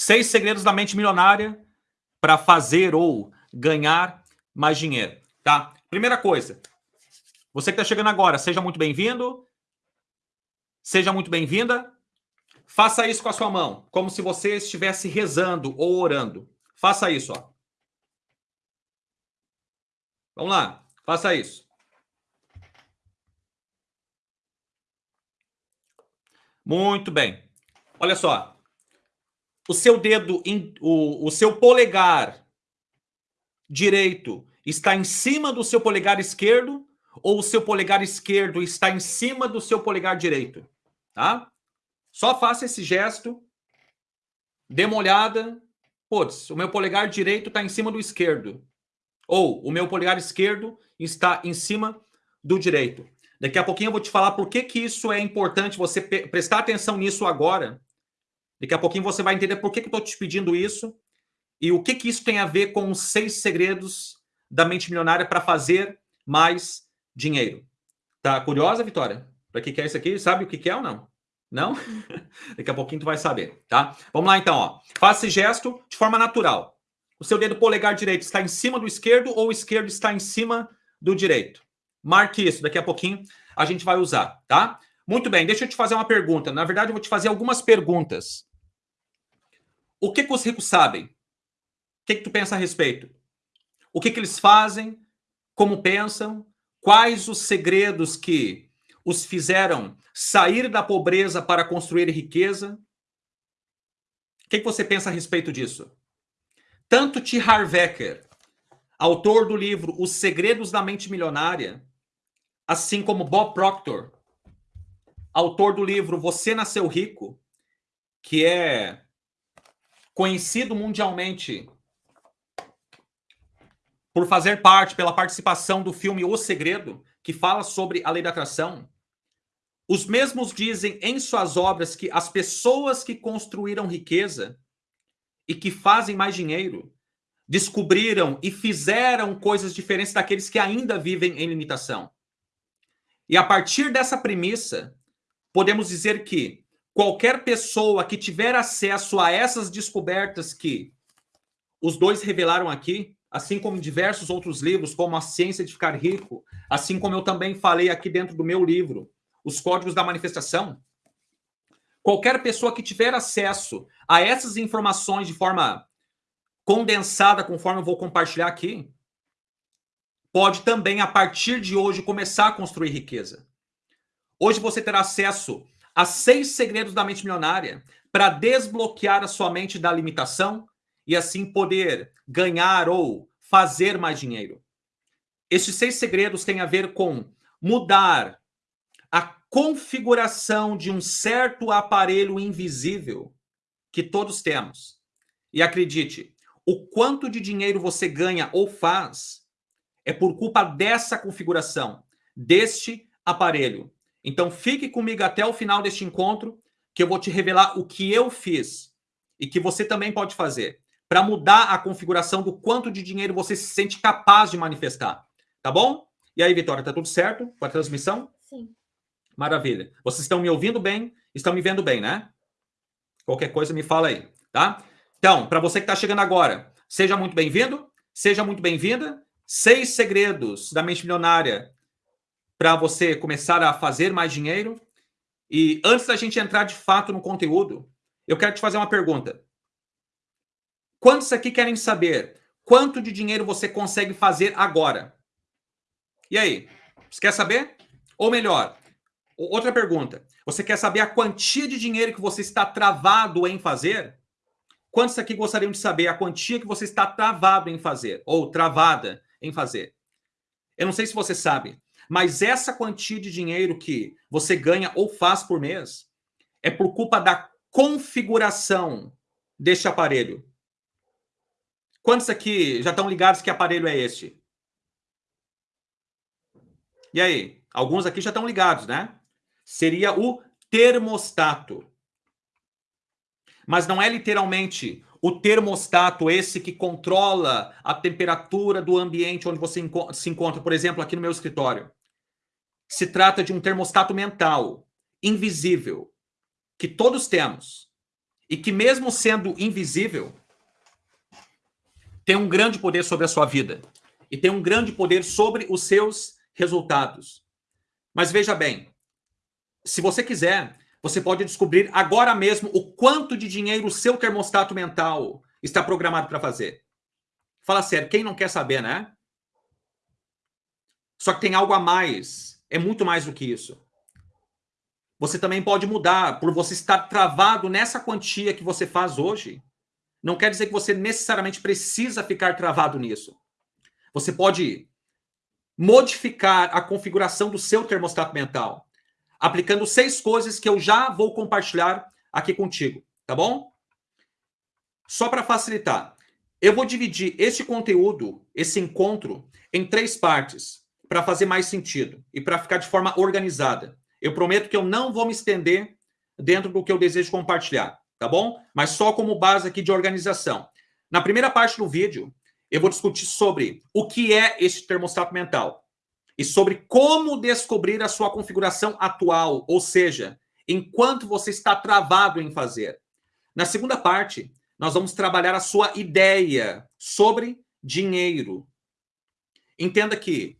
Seis segredos da mente milionária para fazer ou ganhar mais dinheiro, tá? Primeira coisa, você que está chegando agora, seja muito bem-vindo, seja muito bem-vinda. Faça isso com a sua mão, como se você estivesse rezando ou orando. Faça isso, ó. Vamos lá, faça isso. Muito bem. Olha só. O seu dedo, o, o seu polegar direito está em cima do seu polegar esquerdo ou o seu polegar esquerdo está em cima do seu polegar direito, tá? Só faça esse gesto, dê uma olhada, putz, o meu polegar direito está em cima do esquerdo, ou o meu polegar esquerdo está em cima do direito. Daqui a pouquinho eu vou te falar por que, que isso é importante você prestar atenção nisso agora. Daqui a pouquinho você vai entender por que, que eu estou te pedindo isso e o que, que isso tem a ver com os seis segredos da mente milionária para fazer mais dinheiro. Tá curiosa, Vitória? Para que, que é isso aqui? Sabe o que, que é ou não? Não? Daqui a pouquinho tu vai saber, tá? Vamos lá então, ó. Faça esse gesto de forma natural. O seu dedo polegar direito está em cima do esquerdo ou o esquerdo está em cima do direito. Marque isso, daqui a pouquinho a gente vai usar, tá? Muito bem, deixa eu te fazer uma pergunta. Na verdade, eu vou te fazer algumas perguntas. O que, que os ricos sabem? O que, que tu pensa a respeito? O que, que eles fazem? Como pensam? Quais os segredos que os fizeram sair da pobreza para construir riqueza? O que, que você pensa a respeito disso? Tanto T. Harvecker, autor do livro Os Segredos da Mente Milionária, assim como Bob Proctor, autor do livro Você Nasceu Rico, que é conhecido mundialmente por fazer parte, pela participação do filme O Segredo, que fala sobre a lei da atração, os mesmos dizem em suas obras que as pessoas que construíram riqueza e que fazem mais dinheiro descobriram e fizeram coisas diferentes daqueles que ainda vivem em limitação. E a partir dessa premissa, podemos dizer que qualquer pessoa que tiver acesso a essas descobertas que os dois revelaram aqui, assim como diversos outros livros, como A Ciência de Ficar Rico, assim como eu também falei aqui dentro do meu livro, Os Códigos da Manifestação. Qualquer pessoa que tiver acesso a essas informações de forma condensada, conforme eu vou compartilhar aqui, pode também, a partir de hoje, começar a construir riqueza. Hoje você terá acesso a seis segredos da mente milionária para desbloquear a sua mente da limitação, e assim poder ganhar ou fazer mais dinheiro. Estes seis segredos têm a ver com mudar a configuração de um certo aparelho invisível que todos temos. E acredite, o quanto de dinheiro você ganha ou faz é por culpa dessa configuração, deste aparelho. Então fique comigo até o final deste encontro, que eu vou te revelar o que eu fiz e que você também pode fazer para mudar a configuração do quanto de dinheiro você se sente capaz de manifestar. Tá bom? E aí, Vitória, tá tudo certo com a transmissão? Sim. Maravilha. Vocês estão me ouvindo bem? Estão me vendo bem, né? Qualquer coisa me fala aí, tá? Então, para você que está chegando agora, seja muito bem-vindo, seja muito bem-vinda. Seis segredos da mente milionária para você começar a fazer mais dinheiro. E antes da gente entrar de fato no conteúdo, eu quero te fazer uma pergunta. Quantos aqui querem saber quanto de dinheiro você consegue fazer agora? E aí? Você quer saber? Ou melhor, outra pergunta. Você quer saber a quantia de dinheiro que você está travado em fazer? Quantos aqui gostariam de saber a quantia que você está travado em fazer? Ou travada em fazer? Eu não sei se você sabe, mas essa quantia de dinheiro que você ganha ou faz por mês é por culpa da configuração deste aparelho. Quantos aqui já estão ligados que aparelho é este? E aí? Alguns aqui já estão ligados, né? Seria o termostato. Mas não é literalmente o termostato esse que controla a temperatura do ambiente onde você se encontra, por exemplo, aqui no meu escritório. Se trata de um termostato mental, invisível, que todos temos e que, mesmo sendo invisível, tem um grande poder sobre a sua vida e tem um grande poder sobre os seus resultados. Mas veja bem, se você quiser, você pode descobrir agora mesmo o quanto de dinheiro o seu termostato mental está programado para fazer. Fala sério, quem não quer saber, né? Só que tem algo a mais. É muito mais do que isso. Você também pode mudar por você estar travado nessa quantia que você faz hoje. Não quer dizer que você necessariamente precisa ficar travado nisso. Você pode modificar a configuração do seu termostato mental, aplicando seis coisas que eu já vou compartilhar aqui contigo, tá bom? Só para facilitar, eu vou dividir este conteúdo, esse encontro, em três partes, para fazer mais sentido e para ficar de forma organizada. Eu prometo que eu não vou me estender dentro do que eu desejo compartilhar, tá bom? Mas só como base aqui de organização. Na primeira parte do vídeo, eu vou discutir sobre o que é este termostato mental e sobre como descobrir a sua configuração atual, ou seja, enquanto você está travado em fazer. Na segunda parte, nós vamos trabalhar a sua ideia sobre dinheiro. Entenda que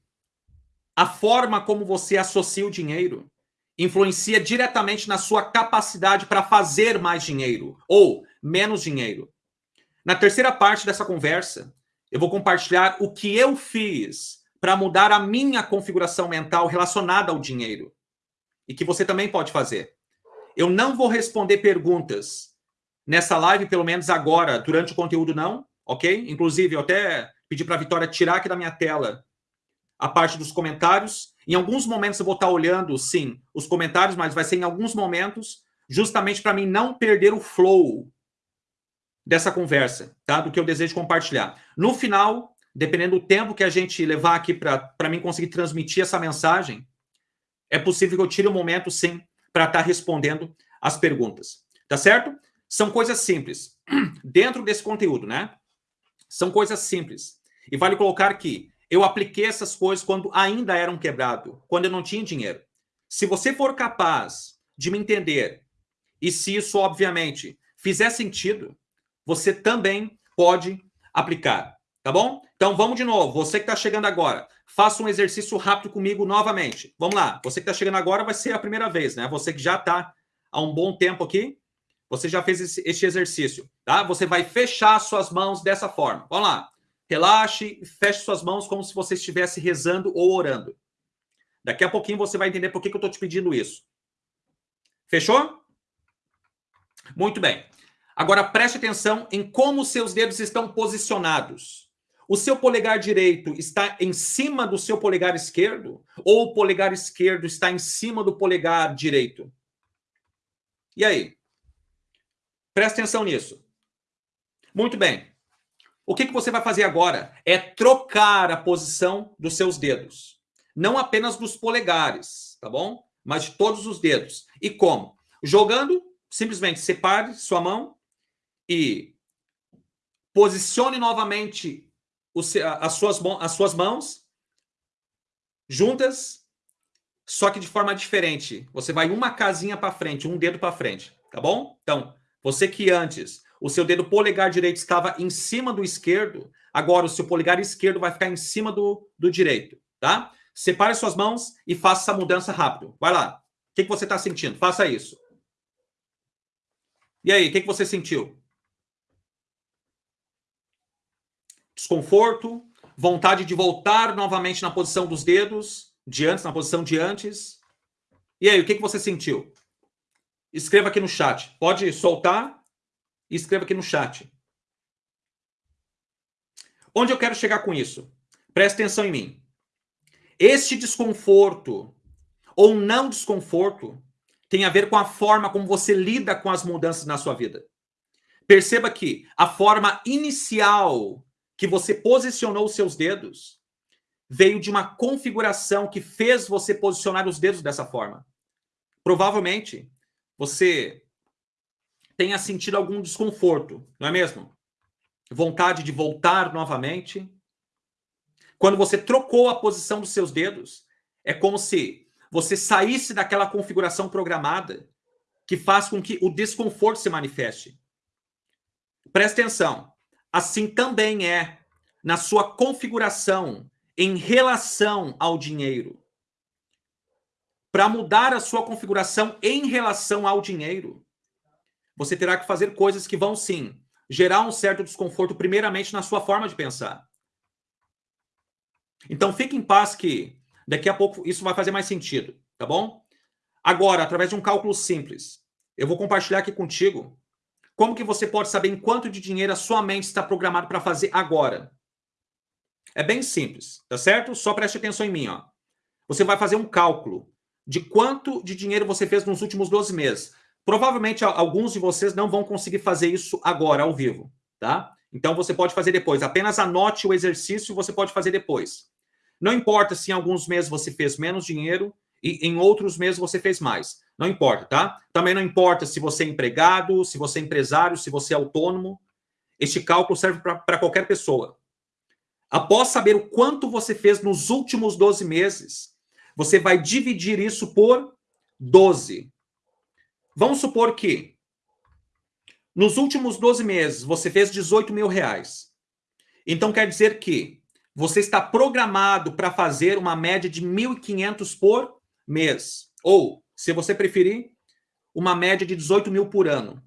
a forma como você associa o dinheiro influencia diretamente na sua capacidade para fazer mais dinheiro ou menos dinheiro. Na terceira parte dessa conversa, eu vou compartilhar o que eu fiz para mudar a minha configuração mental relacionada ao dinheiro e que você também pode fazer. Eu não vou responder perguntas nessa live, pelo menos agora, durante o conteúdo não, ok? Inclusive, eu até pedi para a Vitória tirar aqui da minha tela a parte dos comentários. Em alguns momentos eu vou estar olhando, sim, os comentários, mas vai ser em alguns momentos, justamente para mim não perder o flow dessa conversa, tá? Do que eu desejo compartilhar. No final, dependendo do tempo que a gente levar aqui para mim conseguir transmitir essa mensagem, é possível que eu tire um momento, sim, para estar tá respondendo as perguntas. Tá certo? São coisas simples. Dentro desse conteúdo, né? São coisas simples. E vale colocar que eu apliquei essas coisas quando ainda eram quebrado, quando eu não tinha dinheiro. Se você for capaz de me entender, e se isso, obviamente, fizer sentido, você também pode aplicar, tá bom? Então vamos de novo, você que está chegando agora, faça um exercício rápido comigo novamente. Vamos lá, você que está chegando agora vai ser a primeira vez, né? Você que já está há um bom tempo aqui, você já fez este exercício, tá? Você vai fechar suas mãos dessa forma. Vamos lá. Relaxe, feche suas mãos como se você estivesse rezando ou orando. Daqui a pouquinho você vai entender por que, que eu estou te pedindo isso. Fechou? Muito bem. Agora preste atenção em como seus dedos estão posicionados. O seu polegar direito está em cima do seu polegar esquerdo ou o polegar esquerdo está em cima do polegar direito? E aí? Preste atenção nisso. Muito bem. O que, que você vai fazer agora é trocar a posição dos seus dedos. Não apenas dos polegares, tá bom? Mas de todos os dedos. E como? Jogando, simplesmente separe sua mão e posicione novamente as, suas, as suas mãos juntas, só que de forma diferente. Você vai uma casinha para frente, um dedo para frente, tá bom? Então, você que antes o seu dedo polegar direito estava em cima do esquerdo, agora o seu polegar esquerdo vai ficar em cima do, do direito, tá? Separe suas mãos e faça essa mudança rápido. Vai lá. O que, que você está sentindo? Faça isso. E aí, o que, que você sentiu? desconforto, vontade de voltar novamente na posição dos dedos, de antes, na posição de antes. E aí, o que, que você sentiu? Escreva aqui no chat. Pode soltar e escreva aqui no chat. Onde eu quero chegar com isso? Preste atenção em mim. Este desconforto ou não desconforto tem a ver com a forma como você lida com as mudanças na sua vida. Perceba que a forma inicial que você posicionou os seus dedos veio de uma configuração que fez você posicionar os dedos dessa forma. Provavelmente você tenha sentido algum desconforto, não é mesmo? Vontade de voltar novamente. Quando você trocou a posição dos seus dedos, é como se você saísse daquela configuração programada que faz com que o desconforto se manifeste. Presta atenção. Assim também é na sua configuração em relação ao dinheiro. Para mudar a sua configuração em relação ao dinheiro, você terá que fazer coisas que vão sim gerar um certo desconforto, primeiramente na sua forma de pensar. Então fique em paz que daqui a pouco isso vai fazer mais sentido, tá bom? Agora, através de um cálculo simples, eu vou compartilhar aqui contigo como que você pode saber em quanto de dinheiro a sua mente está programada para fazer agora. É bem simples, tá certo? Só preste atenção em mim, ó. Você vai fazer um cálculo de quanto de dinheiro você fez nos últimos 12 meses. Provavelmente alguns de vocês não vão conseguir fazer isso agora, ao vivo, tá? Então você pode fazer depois. Apenas anote o exercício e você pode fazer depois. Não importa se em alguns meses você fez menos dinheiro e em outros meses você fez mais. Não importa, tá? Também não importa se você é empregado, se você é empresário, se você é autônomo. Este cálculo serve para qualquer pessoa. Após saber o quanto você fez nos últimos 12 meses, você vai dividir isso por 12. Vamos supor que nos últimos 12 meses você fez 18 mil reais. Então quer dizer que você está programado para fazer uma média de 1.500 por mês. Ou, se você preferir, uma média de 18 mil por ano.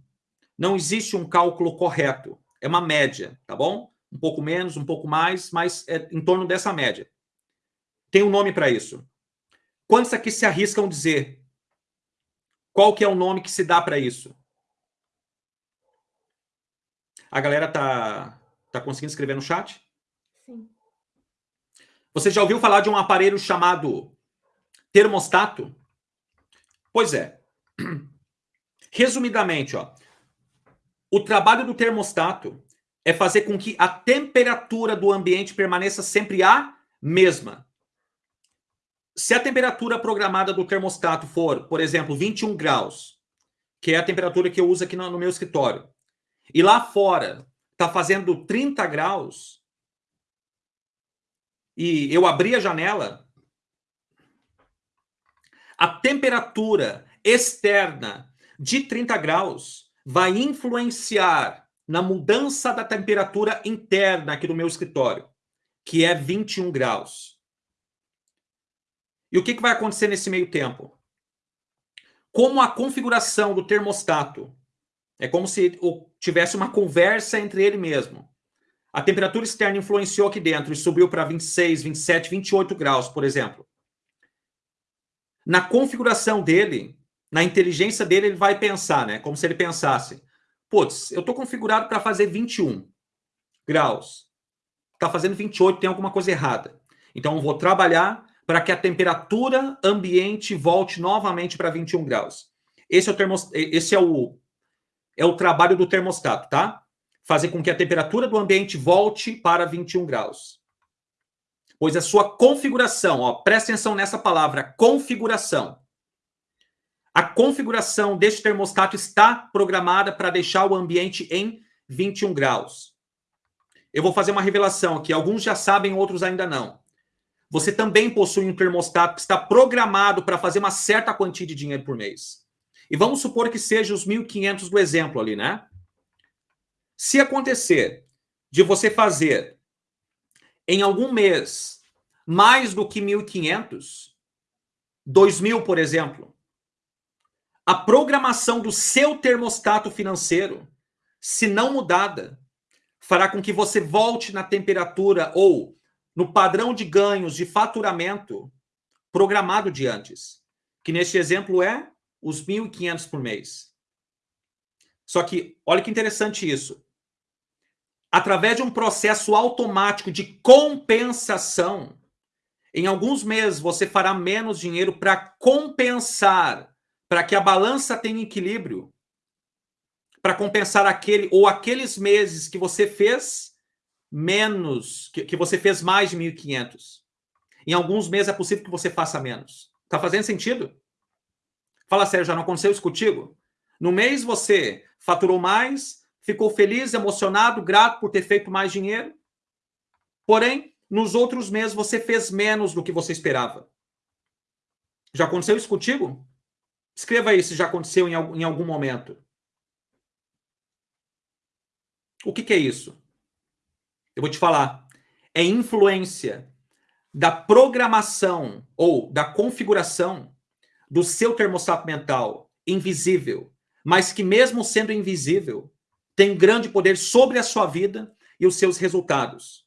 Não existe um cálculo correto. É uma média, tá bom? Um pouco menos, um pouco mais, mas é em torno dessa média. Tem um nome para isso. Quantos aqui se arriscam dizer qual que é o nome que se dá para isso? A galera tá, tá conseguindo escrever no chat? Sim. Você já ouviu falar de um aparelho chamado termostato? Pois é. Resumidamente, ó, o trabalho do termostato é fazer com que a temperatura do ambiente permaneça sempre a mesma. Se a temperatura programada do termostato for, por exemplo, 21 graus, que é a temperatura que eu uso aqui no, no meu escritório, e lá fora está fazendo 30 graus, e eu abri a janela, a temperatura externa de 30 graus vai influenciar na mudança da temperatura interna aqui do meu escritório, que é 21 graus. E o que, que vai acontecer nesse meio tempo? Como a configuração do termostato é como se tivesse uma conversa entre ele mesmo. A temperatura externa influenciou aqui dentro e subiu para 26, 27, 28 graus, por exemplo. Na configuração dele, na inteligência dele, ele vai pensar, né? Como se ele pensasse: putz, eu estou configurado para fazer 21 graus. Está fazendo 28, tem alguma coisa errada. Então, eu vou trabalhar para que a temperatura ambiente volte novamente para 21 graus. Esse é o, termos, esse é o, é o trabalho do termostato, tá? Fazer com que a temperatura do ambiente volte para 21 graus. Pois a sua configuração, ó, presta atenção nessa palavra, configuração. A configuração deste termostato está programada para deixar o ambiente em 21 graus. Eu vou fazer uma revelação aqui, alguns já sabem, outros ainda não. Você também possui um termostato que está programado para fazer uma certa quantia de dinheiro por mês. E vamos supor que seja os 1.500 do exemplo ali, né? Se acontecer de você fazer em algum mês mais do que 1.500, 2.000, por exemplo, a programação do seu termostato financeiro, se não mudada, fará com que você volte na temperatura ou no padrão de ganhos de faturamento programado de antes, que neste exemplo é os 1.500 por mês. Só que, olha que interessante isso. Através de um processo automático de compensação, em alguns meses você fará menos dinheiro para compensar, para que a balança tenha equilíbrio, para compensar aquele ou aqueles meses que você fez menos, que, que você fez mais de 1.500. Em alguns meses é possível que você faça menos. Tá fazendo sentido? Fala sério, já não aconteceu isso contigo? No mês você faturou mais, ficou feliz, emocionado, grato por ter feito mais dinheiro. Porém, nos outros meses você fez menos do que você esperava. Já aconteceu isso contigo? Escreva aí se já aconteceu em algum, em algum momento. O que, que é isso? Eu vou te falar. É influência da programação ou da configuração do seu termostato mental invisível, mas que mesmo sendo invisível, tem grande poder sobre a sua vida e os seus resultados.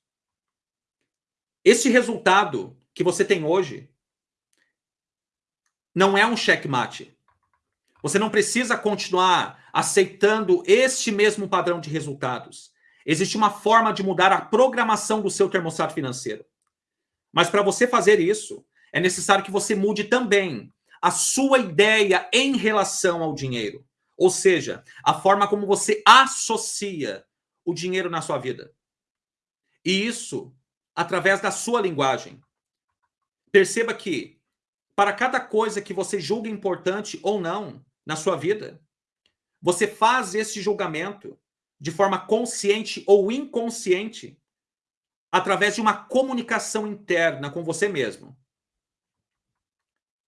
Este resultado que você tem hoje não é um checkmate. Você não precisa continuar aceitando este mesmo padrão de resultados. Existe uma forma de mudar a programação do seu termostato financeiro. Mas para você fazer isso, é necessário que você mude também a sua ideia em relação ao dinheiro. Ou seja, a forma como você associa o dinheiro na sua vida. E isso através da sua linguagem. Perceba que, para cada coisa que você julga importante ou não na sua vida, você faz esse julgamento de forma consciente ou inconsciente através de uma comunicação interna com você mesmo.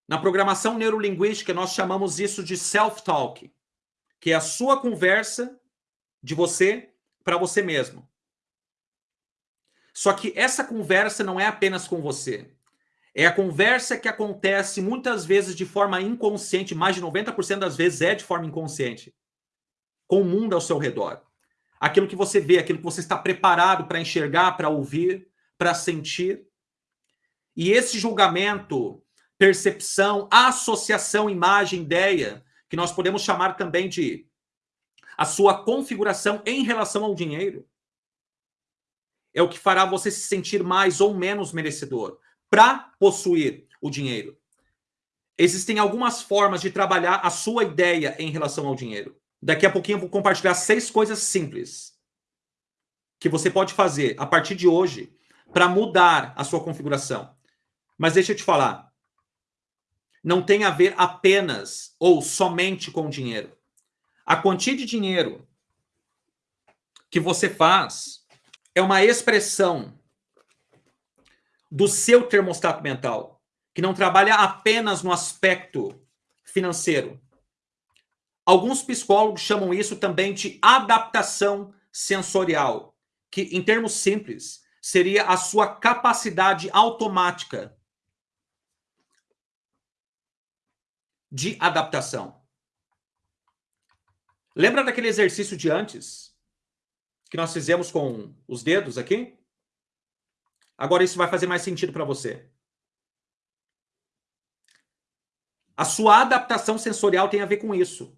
Na programação neurolinguística, nós chamamos isso de self-talk, que é a sua conversa de você para você mesmo. Só que essa conversa não é apenas com você. É a conversa que acontece muitas vezes de forma inconsciente, mais de 90% das vezes é de forma inconsciente, com o mundo ao seu redor. Aquilo que você vê, aquilo que você está preparado para enxergar, para ouvir, para sentir. E esse julgamento, percepção, associação, imagem, ideia, que nós podemos chamar também de a sua configuração em relação ao dinheiro, é o que fará você se sentir mais ou menos merecedor para possuir o dinheiro. Existem algumas formas de trabalhar a sua ideia em relação ao dinheiro. Daqui a pouquinho eu vou compartilhar seis coisas simples que você pode fazer a partir de hoje para mudar a sua configuração. Mas deixa eu te falar, não tem a ver apenas ou somente com dinheiro. A quantia de dinheiro que você faz é uma expressão do seu termostato mental, que não trabalha apenas no aspecto financeiro. Alguns psicólogos chamam isso também de adaptação sensorial, que, em termos simples, seria a sua capacidade automática de adaptação. Lembra daquele exercício de antes? que nós fizemos com os dedos aqui. Agora isso vai fazer mais sentido para você. A sua adaptação sensorial tem a ver com isso.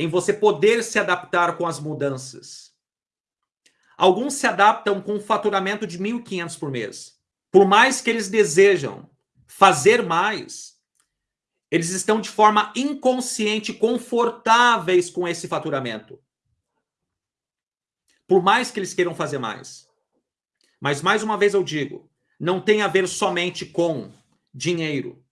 Em você poder se adaptar com as mudanças. Alguns se adaptam com um faturamento de 1.500 por mês. Por mais que eles desejam fazer mais, eles estão de forma inconsciente confortáveis com esse faturamento. Por mais que eles queiram fazer mais. Mas, mais uma vez eu digo, não tem a ver somente com dinheiro.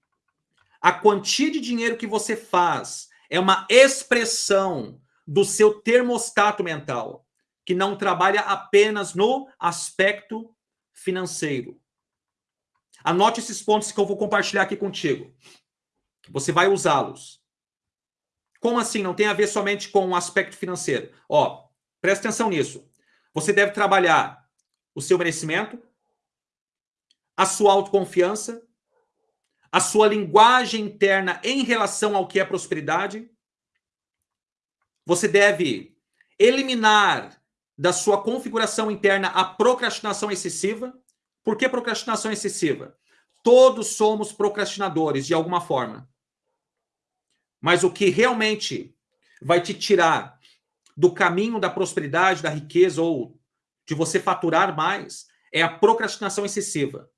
A quantia de dinheiro que você faz é uma expressão do seu termostato mental, que não trabalha apenas no aspecto financeiro. Anote esses pontos que eu vou compartilhar aqui contigo. Você vai usá-los. Como assim? Não tem a ver somente com o aspecto financeiro. Ó, presta atenção nisso. Você deve trabalhar o seu merecimento, a sua autoconfiança, a sua linguagem interna em relação ao que é prosperidade. Você deve eliminar da sua configuração interna a procrastinação excessiva. Por que procrastinação excessiva? Todos somos procrastinadores de alguma forma. Mas o que realmente vai te tirar do caminho da prosperidade, da riqueza ou de você faturar mais é a procrastinação excessiva.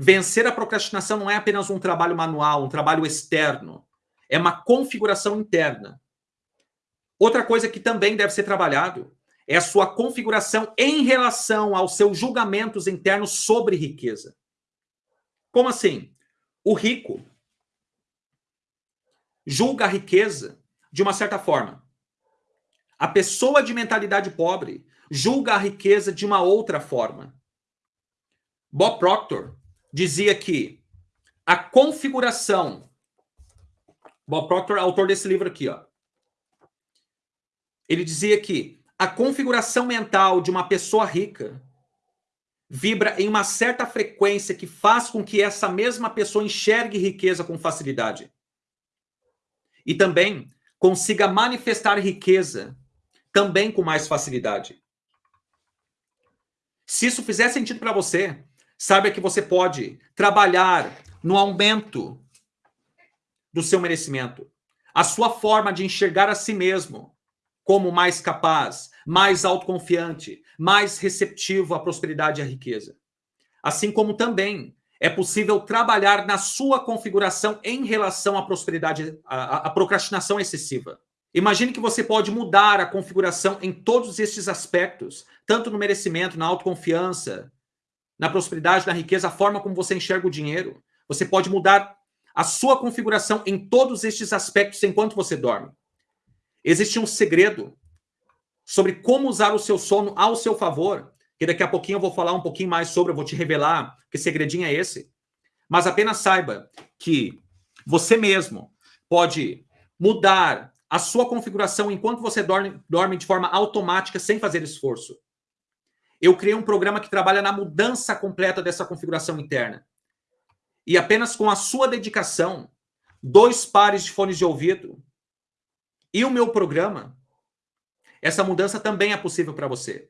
Vencer a procrastinação não é apenas um trabalho manual, um trabalho externo. É uma configuração interna. Outra coisa que também deve ser trabalhado é a sua configuração em relação aos seus julgamentos internos sobre riqueza. Como assim? O rico julga a riqueza de uma certa forma. A pessoa de mentalidade pobre julga a riqueza de uma outra forma. Bob Proctor dizia que a configuração. Bob Proctor, autor desse livro aqui, ó. Ele dizia que a configuração mental de uma pessoa rica vibra em uma certa frequência que faz com que essa mesma pessoa enxergue riqueza com facilidade. E também consiga manifestar riqueza também com mais facilidade. Se isso fizer sentido para você, saiba que você pode trabalhar no aumento do seu merecimento, a sua forma de enxergar a si mesmo como mais capaz, mais autoconfiante, mais receptivo à prosperidade e à riqueza. Assim como também é possível trabalhar na sua configuração em relação à prosperidade, à, procrastinação excessiva. Imagine que você pode mudar a configuração em todos estes aspectos, tanto no merecimento, na autoconfiança, na prosperidade, na riqueza, a forma como você enxerga o dinheiro. Você pode mudar a sua configuração em todos estes aspectos enquanto você dorme. Existe um segredo sobre como usar o seu sono ao seu favor, que daqui a pouquinho eu vou falar um pouquinho mais sobre, eu vou te revelar que segredinho é esse. Mas apenas saiba que você mesmo pode mudar a sua configuração enquanto você dorme, dorme de forma automática, sem fazer esforço. Eu criei um programa que trabalha na mudança completa dessa configuração interna. E apenas com a sua dedicação, dois pares de fones de ouvido e o meu programa, essa mudança também é possível para você.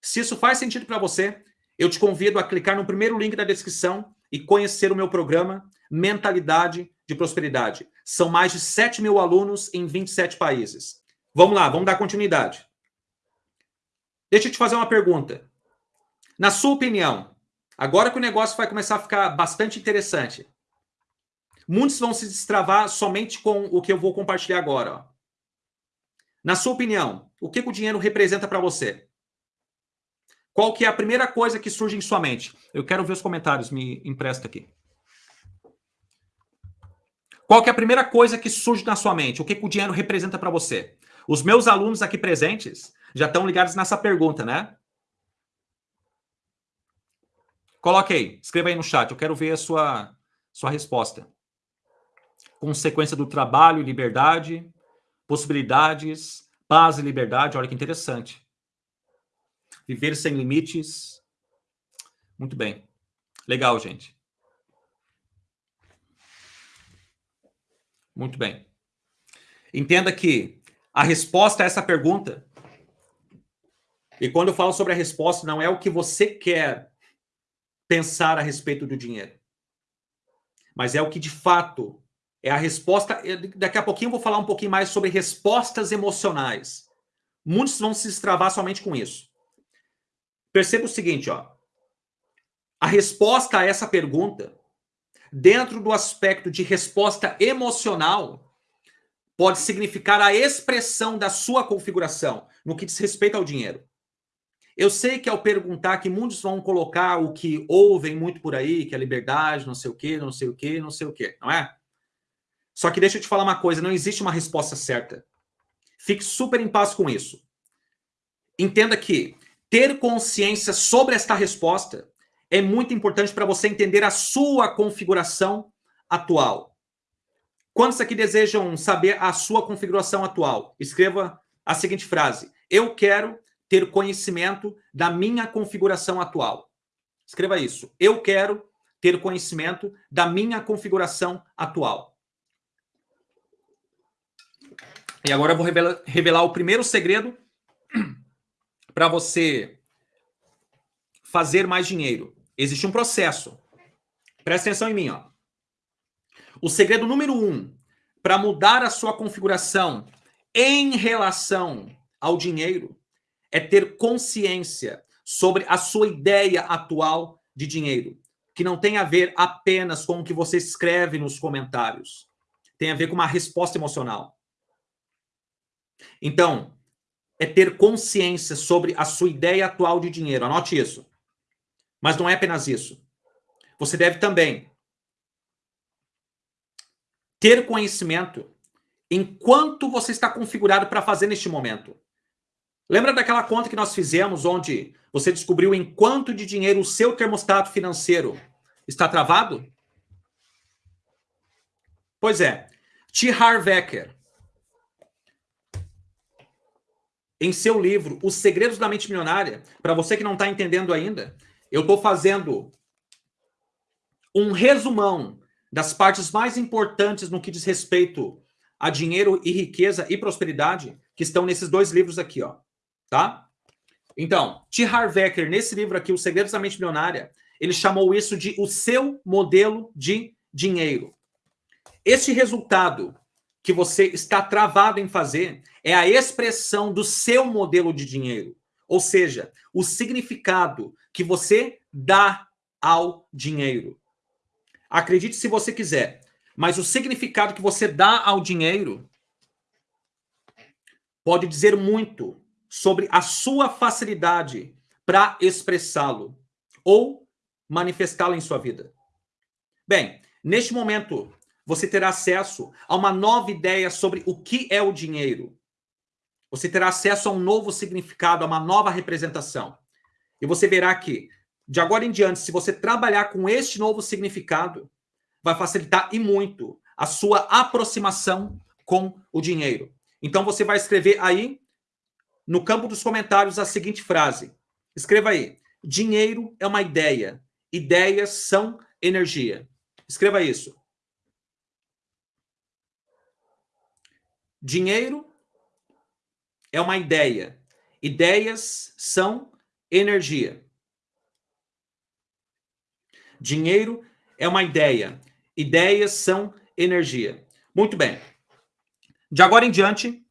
Se isso faz sentido para você, eu te convido a clicar no primeiro link da descrição e conhecer o meu programa Mentalidade de Prosperidade. São mais de 7 mil alunos em 27 países. Vamos lá, vamos dar continuidade. Deixa eu te fazer uma pergunta. Na sua opinião, agora que o negócio vai começar a ficar bastante interessante, muitos vão se destravar somente com o que eu vou compartilhar agora. Na sua opinião, o que, que o dinheiro representa para você? Qual que é a primeira coisa que surge em sua mente? Eu quero ver os comentários, me empresta aqui. Qual que é a primeira coisa que surge na sua mente? O que, que o dinheiro representa para você? Os meus alunos aqui presentes já estão ligados nessa pergunta, né? Coloque aí, escreva aí no chat, eu quero ver a sua, sua resposta. Consequência do trabalho, liberdade, possibilidades, paz e liberdade. Olha que interessante. Viver sem limites. Muito bem. Legal, gente. Muito bem. Entenda que a resposta a essa pergunta, e quando eu falo sobre a resposta, não é o que você quer pensar a respeito do dinheiro, mas é o que de fato é a resposta. Daqui a pouquinho eu vou falar um pouquinho mais sobre respostas emocionais. Muitos vão se destravar somente com isso. Perceba o seguinte, ó. A resposta a essa pergunta, dentro do aspecto de resposta emocional, pode significar a expressão da sua configuração no que diz respeito ao dinheiro. Eu sei que ao perguntar que muitos vão colocar o que ouvem muito por aí, que é liberdade, não sei o quê, não sei o quê, não sei o quê, não é? Só que deixa eu te falar uma coisa, não existe uma resposta certa. Fique super em paz com isso. Entenda que ter consciência sobre esta resposta é muito importante para você entender a sua configuração atual. Quantos aqui desejam saber a sua configuração atual? Escreva a seguinte frase: Eu quero ter conhecimento da minha configuração atual. Escreva isso. Eu quero ter conhecimento da minha configuração atual. E agora eu vou revelar, revelar o primeiro segredo para você fazer mais dinheiro. Existe um processo. Presta atenção em mim, ó. O segredo número um para mudar a sua configuração em relação ao dinheiro é ter consciência sobre a sua ideia atual de dinheiro, que não tem a ver apenas com o que você escreve nos comentários. Tem a ver com uma resposta emocional. Então, é ter consciência sobre a sua ideia atual de dinheiro. Anote isso. Mas não é apenas isso. Você deve também ter conhecimento enquanto você está configurado para fazer neste momento. Lembra daquela conta que nós fizemos onde você descobriu em quanto de dinheiro o seu termostato financeiro está travado? Pois é. T. Harvecker, em seu livro Os Segredos da Mente Milionária, para você que não está entendendo ainda, eu estou fazendo um resumão das partes mais importantes no que diz respeito a dinheiro e riqueza e prosperidade que estão nesses dois livros aqui, ó, tá? Então, T. Harv Eker, nesse livro aqui, Os Segredos da Mente Milionária, ele chamou isso de o seu modelo de dinheiro. Esse resultado que você está travado em fazer é a expressão do seu modelo de dinheiro. Ou seja, o significado que você dá ao dinheiro. Acredite se você quiser, mas o significado que você dá ao dinheiro pode dizer muito sobre a sua facilidade para expressá-lo ou manifestá-lo em sua vida. Bem, neste momento, você terá acesso a uma nova ideia sobre o que é o dinheiro. Você terá acesso a um novo significado, a uma nova representação. E você verá que, de agora em diante, se você trabalhar com este novo significado, vai facilitar e muito a sua aproximação com o dinheiro. Então você vai escrever aí no campo dos comentários a seguinte frase. Escreva aí: dinheiro é uma ideia, ideias são energia. Escreva isso. Dinheiro é uma ideia. Ideias são energia. Dinheiro é uma ideia. Ideias são energia. Muito bem. De agora em diante,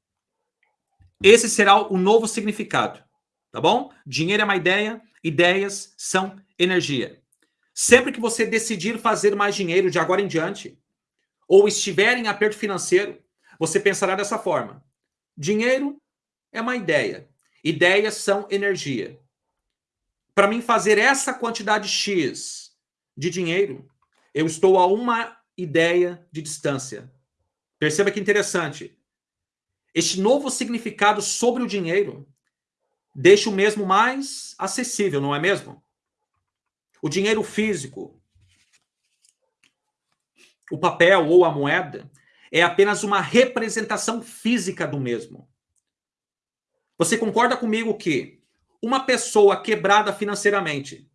esse será o novo significado. Tá bom? Dinheiro é uma ideia, ideias são energia. Sempre que você decidir fazer mais dinheiro de agora em diante, ou estiver em aperto financeiro, você pensará dessa forma: dinheiro é uma ideia, ideias são energia. Para mim fazer essa quantidade X de dinheiro, eu estou a uma ideia de distância. Perceba que interessante. Este novo significado sobre o dinheiro deixa o mesmo mais acessível, não é mesmo? O dinheiro físico, o papel ou a moeda, é apenas uma representação física do mesmo. Você concorda comigo que uma pessoa quebrada financeiramente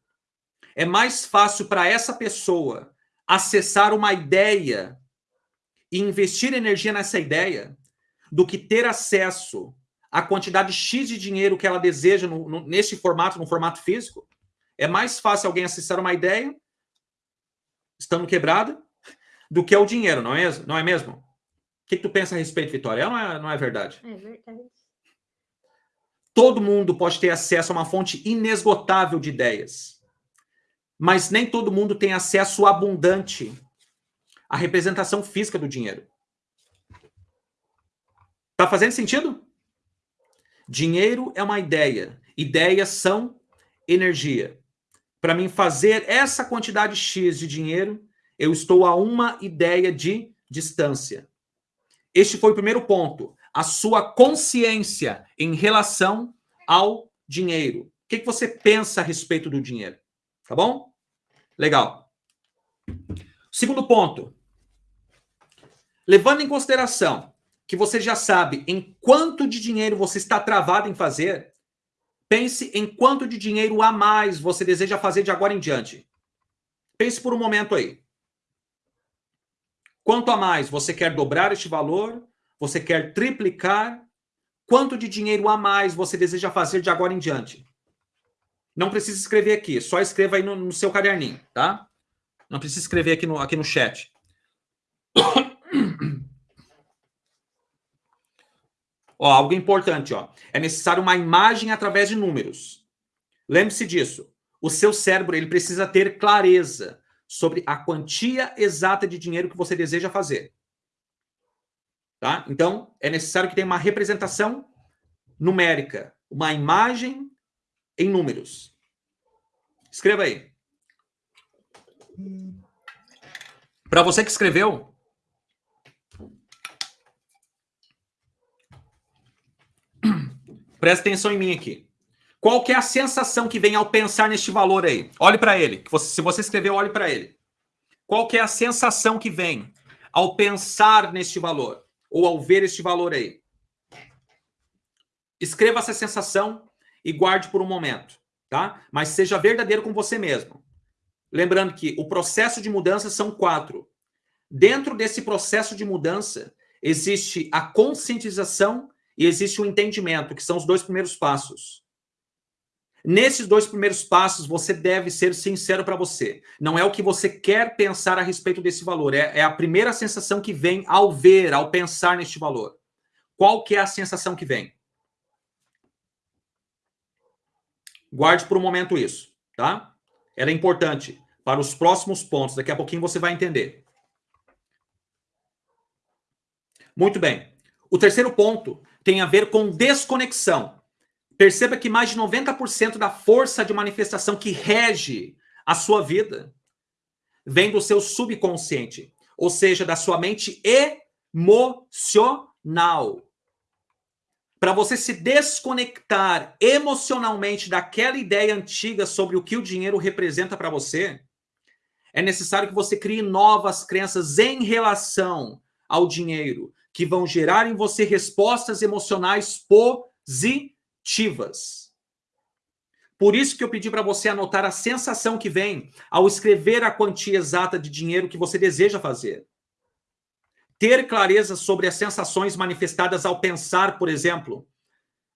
é mais fácil para essa pessoa acessar uma ideia e investir energia nessa ideia do que ter acesso à quantidade X de dinheiro que ela deseja no, no, nesse formato, no formato físico? É mais fácil alguém acessar uma ideia estando quebrada do que é o dinheiro, não é, não é mesmo? O que, que tu pensa a respeito, Vitória? Não é, não é verdade? É verdade. Todo mundo pode ter acesso a uma fonte inesgotável de ideias. Mas nem todo mundo tem acesso abundante à representação física do dinheiro. Tá fazendo sentido? Dinheiro é uma ideia. Ideias são energia. Para mim fazer essa quantidade X de dinheiro, eu estou a uma ideia de distância. Este foi o primeiro ponto. A sua consciência em relação ao dinheiro. O que, que você pensa a respeito do dinheiro? Tá bom? Legal. Segundo ponto. Levando em consideração que você já sabe em quanto de dinheiro você está travado em fazer, pense em quanto de dinheiro a mais você deseja fazer de agora em diante. Pense por um momento aí. Quanto a mais você quer dobrar este valor? Você quer triplicar? Quanto de dinheiro a mais você deseja fazer de agora em diante? Não precisa escrever aqui, só escreva aí no, no seu caderninho, tá? Não precisa escrever aqui no, aqui no chat. Ó, algo importante, ó. É necessário uma imagem através de números. Lembre-se disso. O seu cérebro ele precisa ter clareza sobre a quantia exata de dinheiro que você deseja fazer. Tá? Então, é necessário que tenha uma representação numérica, uma imagem em números. Escreva aí. Para você que escreveu, Presta atenção em mim aqui. Qual que é a sensação que vem ao pensar neste valor aí? Olhe para ele. Se você escreveu, olhe para ele. Qual que é a sensação que vem ao pensar neste valor? Ou ao ver este valor aí? escreva essa sensação e guarde por um momento, tá? Mas seja verdadeiro com você mesmo. Lembrando que o processo de mudança são quatro. Dentro desse processo de mudança, existe a conscientização e existe o entendimento, que são os dois primeiros passos. Nesses dois primeiros passos, você deve ser sincero para você. Não é o que você quer pensar a respeito desse valor, é, é, a primeira sensação que vem ao ver, ao pensar neste valor. Qual que é a sensação que vem? Guarde por um momento isso, tá? Ela é importante para os próximos pontos. Daqui a pouquinho você vai entender. Muito bem. O terceiro ponto tem a ver com desconexão. Perceba que mais de 90% da força de manifestação que rege a sua vida vem do seu subconsciente, ou seja, da sua mente emocional. Para você se desconectar emocionalmente daquela ideia antiga sobre o que o dinheiro representa para você, é necessário que você crie novas crenças em relação ao dinheiro, que vão gerar em você respostas emocionais positivas. Por isso que eu pedi para você anotar a sensação que vem ao escrever a quantia exata de dinheiro que você deseja fazer. Ter clareza sobre as sensações manifestadas ao pensar, por exemplo,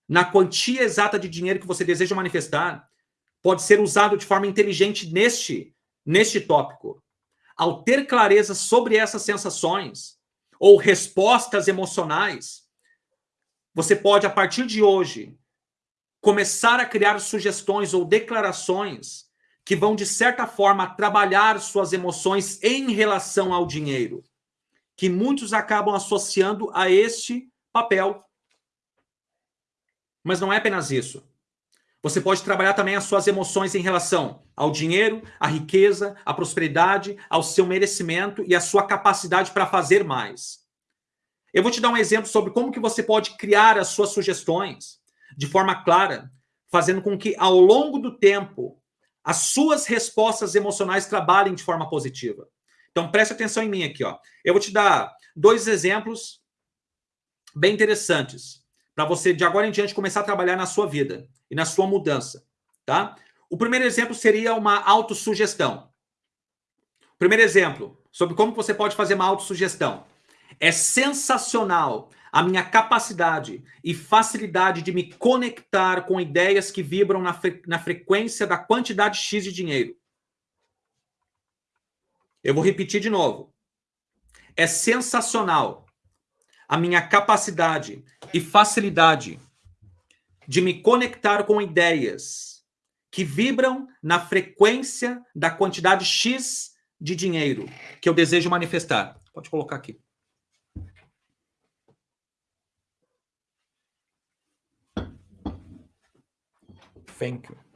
na quantia exata de dinheiro que você deseja manifestar, pode ser usado de forma inteligente neste, neste tópico. Ao ter clareza sobre essas sensações ou respostas emocionais, você pode, a partir de hoje, começar a criar sugestões ou declarações que vão, de certa forma, trabalhar suas emoções em relação ao dinheiro, que muitos acabam associando a este papel. Mas não é apenas isso. Você pode trabalhar também as suas emoções em relação ao dinheiro, à riqueza, à prosperidade, ao seu merecimento e à sua capacidade para fazer mais. Eu vou te dar um exemplo sobre como que você pode criar as suas sugestões de forma clara, fazendo com que, ao longo do tempo, as suas respostas emocionais trabalhem de forma positiva. Então, preste atenção em mim aqui. Ó. Eu vou te dar dois exemplos bem interessantes para você, de agora em diante, começar a trabalhar na sua vida e na sua mudança. Tá? O primeiro exemplo seria uma autossugestão. Primeiro exemplo sobre como você pode fazer uma autossugestão. É sensacional a minha capacidade e facilidade de me conectar com ideias que vibram na, fre na frequência da quantidade X de dinheiro. Eu vou repetir de novo. É sensacional a minha capacidade e facilidade de me conectar com ideias que vibram na frequência da quantidade X de dinheiro que eu desejo manifestar. Pode colocar aqui. Thank you.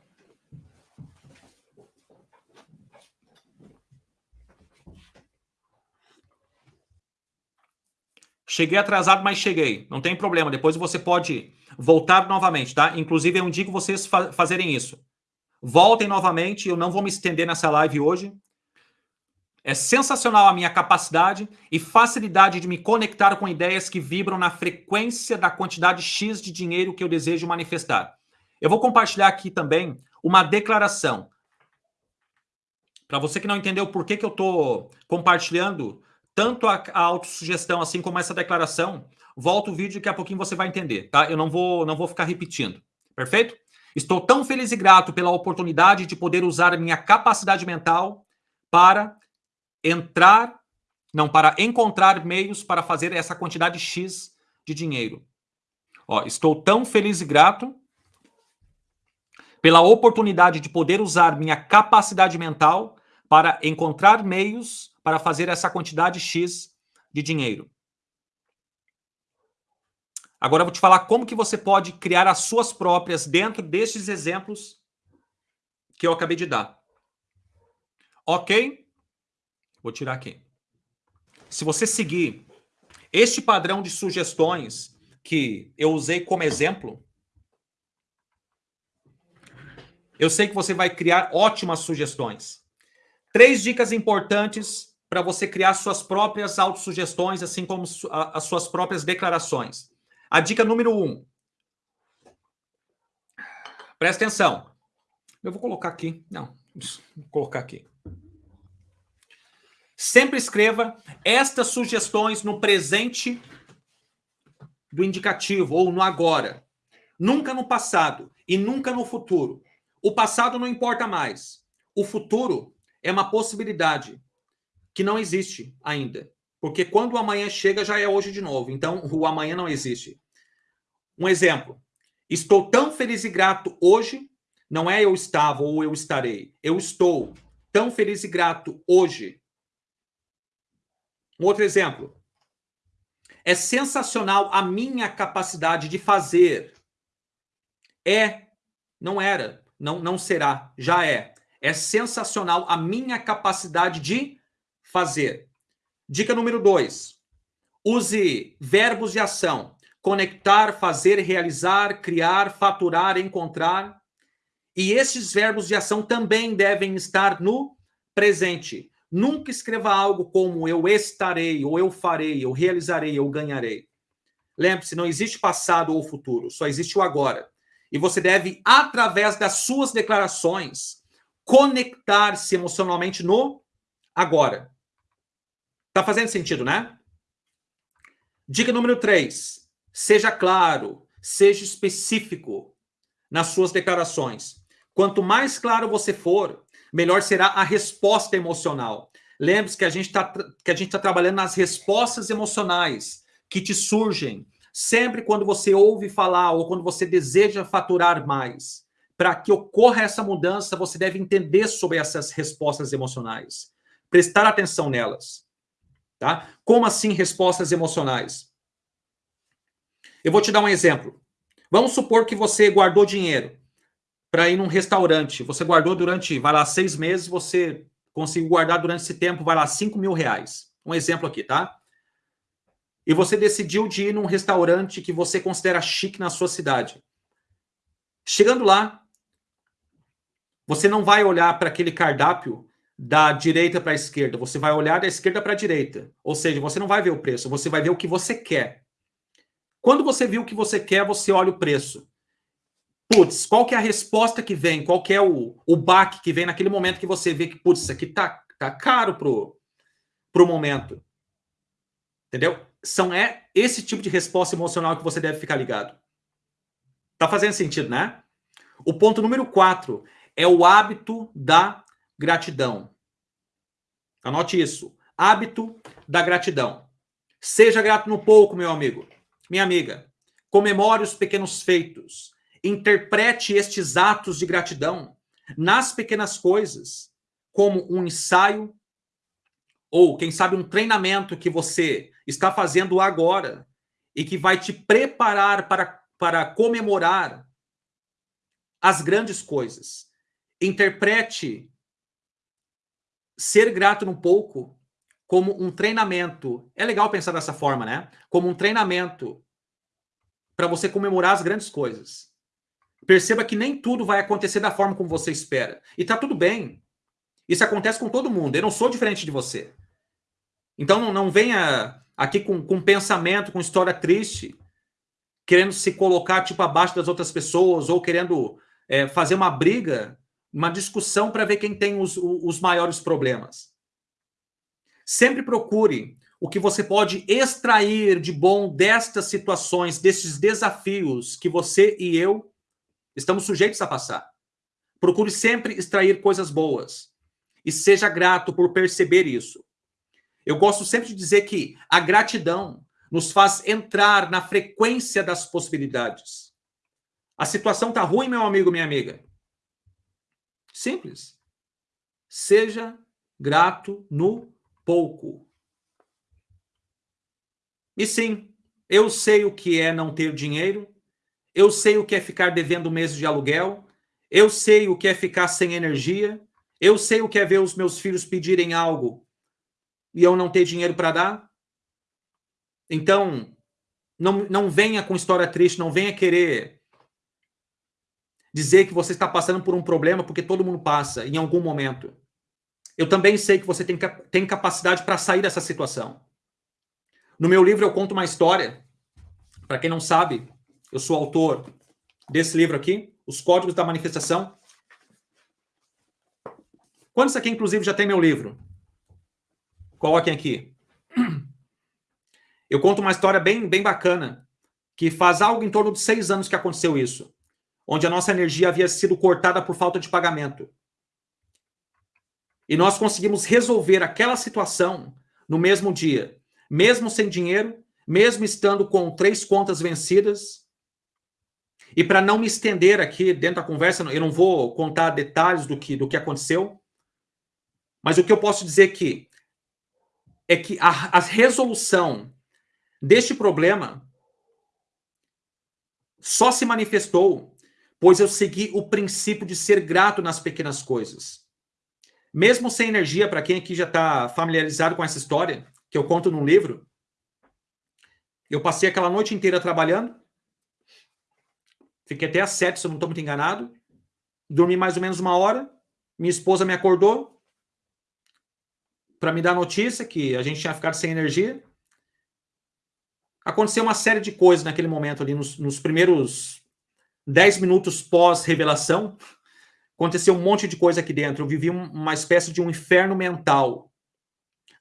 Cheguei atrasado, mas cheguei. Não tem problema. Depois você pode voltar novamente, tá? Inclusive, eu indico vocês fa fazerem isso. Voltem novamente. Eu não vou me estender nessa live hoje. É sensacional a minha capacidade e facilidade de me conectar com ideias que vibram na frequência da quantidade X de dinheiro que eu desejo manifestar. Eu vou compartilhar aqui também uma declaração. Para você que não entendeu por que, que eu estou compartilhando tanto a, a autossugestão assim como essa declaração, volta o vídeo que a pouquinho você vai entender, tá? Eu não vou, não vou ficar repetindo, perfeito? Estou tão feliz e grato pela oportunidade de poder usar a minha capacidade mental para entrar, não, para encontrar meios para fazer essa quantidade X de dinheiro. Ó, estou tão feliz e grato pela oportunidade de poder usar minha capacidade mental para encontrar meios para fazer essa quantidade X de dinheiro. Agora eu vou te falar como que você pode criar as suas próprias dentro destes exemplos que eu acabei de dar. Ok? Vou tirar aqui. Se você seguir este padrão de sugestões que eu usei como exemplo, Eu sei que você vai criar ótimas sugestões. Três dicas importantes para você criar suas próprias autossugestões, assim como as suas próprias declarações. A dica número um: Presta atenção. Eu vou colocar aqui. Não, vou colocar aqui. Sempre escreva estas sugestões no presente do indicativo ou no agora. Nunca no passado e nunca no futuro. O passado não importa mais. O futuro é uma possibilidade que não existe ainda. Porque quando o amanhã chega, já é hoje de novo. Então, o amanhã não existe. Um exemplo. Estou tão feliz e grato hoje, não é eu estava ou eu estarei. Eu estou tão feliz e grato hoje. Um outro exemplo. É sensacional a minha capacidade de fazer. É, não era, não, não será, já é. É sensacional a minha capacidade de fazer. Dica número dois. Use verbos de ação conectar, fazer, realizar, criar, faturar, encontrar. E esses verbos de ação também devem estar no presente. Nunca escreva algo como eu estarei, ou eu farei, eu realizarei, eu ganharei. Lembre-se, não existe passado ou futuro, só existe o agora. E você deve, através das suas declarações, conectar-se emocionalmente no agora. Tá fazendo sentido, né? Dica número 3. Seja claro, seja específico nas suas declarações. Quanto mais claro você for, melhor será a resposta emocional. Lembre-se que a gente está está trabalhando nas respostas emocionais que te surgem sempre quando você ouve falar ou quando você deseja faturar mais. Para que ocorra essa mudança, você deve entender sobre essas respostas emocionais, prestar atenção nelas, tá? Como assim respostas emocionais? Eu vou te dar um exemplo. Vamos supor que você guardou dinheiro para ir num restaurante. Você guardou durante, vai lá, seis meses, você conseguiu guardar durante esse tempo, vai lá, cinco mil reais. Um exemplo aqui, tá? E você decidiu de ir num restaurante que você considera chique na sua cidade. Chegando lá, você não vai olhar para aquele cardápio da direita para a esquerda, você vai olhar da esquerda para a direita. Ou seja, você não vai ver o preço, você vai ver o que você quer. Quando você viu o que você quer, você olha o preço. Putz, qual que é a resposta que vem? Qual que é o, o baque que vem naquele momento que você vê que, putz, isso aqui tá, tá caro pro, pro momento. Entendeu? São é esse tipo de resposta emocional que você deve ficar ligado. Tá fazendo sentido, né? O ponto número 4 é o hábito da gratidão. Anote isso. Hábito da gratidão. Seja grato no pouco, meu amigo. Minha amiga, comemore os pequenos feitos. Interprete estes atos de gratidão nas pequenas coisas, como um ensaio ou, quem sabe, um treinamento que você está fazendo agora e que vai te preparar para, para comemorar as grandes coisas. Interprete ser grato no pouco como um treinamento. É legal pensar dessa forma, né? Como um treinamento para você comemorar as grandes coisas. Perceba que nem tudo vai acontecer da forma como você espera. E tá tudo bem. Isso acontece com todo mundo. Eu não sou diferente de você. Então não, não venha aqui com, com pensamento, com história triste, querendo se colocar tipo abaixo das outras pessoas ou querendo é, fazer uma briga, uma discussão para ver quem tem os, os maiores problemas. Sempre procure o que você pode extrair de bom destas situações, destes desafios que você e eu estamos sujeitos a passar. Procure sempre extrair coisas boas e seja grato por perceber isso. Eu gosto sempre de dizer que a gratidão nos faz entrar na frequência das possibilidades. A situação tá ruim, meu amigo, minha amiga. Simples. Seja grato no pouco. E sim, eu sei o que é não ter dinheiro, eu sei o que é ficar devendo meses de aluguel, eu sei o que é ficar sem energia, eu sei o que é ver os meus filhos pedirem algo e eu não ter dinheiro para dar. Então, não, não venha com história triste, não venha querer dizer que você está passando por um problema, porque todo mundo passa em algum momento. Eu também sei que você tem, tem capacidade para sair dessa situação. No meu livro eu conto uma história. Para quem não sabe, eu sou autor desse livro aqui. os códigos da manifestação. Quantos aqui, inclusive, já tem meu livro? Coloquem aqui. Eu conto uma história bem, bem bacana, que faz algo em torno de seis anos que aconteceu isso, onde a nossa energia havia sido cortada por falta de pagamento. E nós conseguimos resolver aquela situação no mesmo dia, mesmo sem dinheiro, mesmo estando com três contas vencidas. E para não me estender aqui dentro da conversa, eu não vou contar detalhes do que, do que aconteceu, mas o que eu posso dizer aqui é que a, a resolução deste problema só se manifestou pois eu segui o princípio de ser grato nas pequenas coisas. Mesmo sem energia, para quem aqui já está familiarizado com essa história, que eu conto num livro, eu passei aquela noite inteira trabalhando, fiquei até às sete, se eu não estou muito enganado, dormi mais ou menos uma hora, minha esposa me acordou para me dar notícia que a gente tinha ficado sem energia. Aconteceu uma série de coisas naquele momento ali, nos, nos primeiros dez minutos pós-revelação, Aconteceu um monte de coisa aqui dentro. Eu vivi uma espécie de um inferno mental,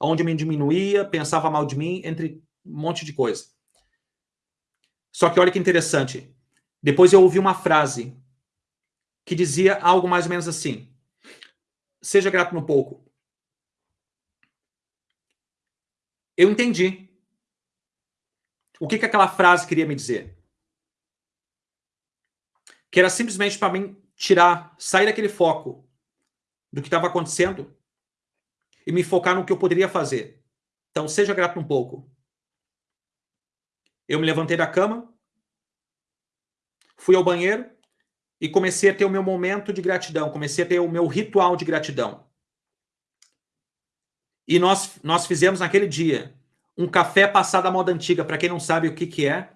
onde me diminuía, pensava mal de mim, entre um monte de coisa. Só que olha que interessante. Depois eu ouvi uma frase que dizia algo mais ou menos assim: Seja grato no pouco. Eu entendi. O que, que aquela frase queria me dizer? Que era simplesmente para mim tirar, sair daquele foco do que estava acontecendo e me focar no que eu poderia fazer. Então, seja grato um pouco. Eu me levantei da cama, fui ao banheiro e comecei a ter o meu momento de gratidão, comecei a ter o meu ritual de gratidão. E nós, nós fizemos naquele dia um café passado à moda antiga. Para quem não sabe o que, que é,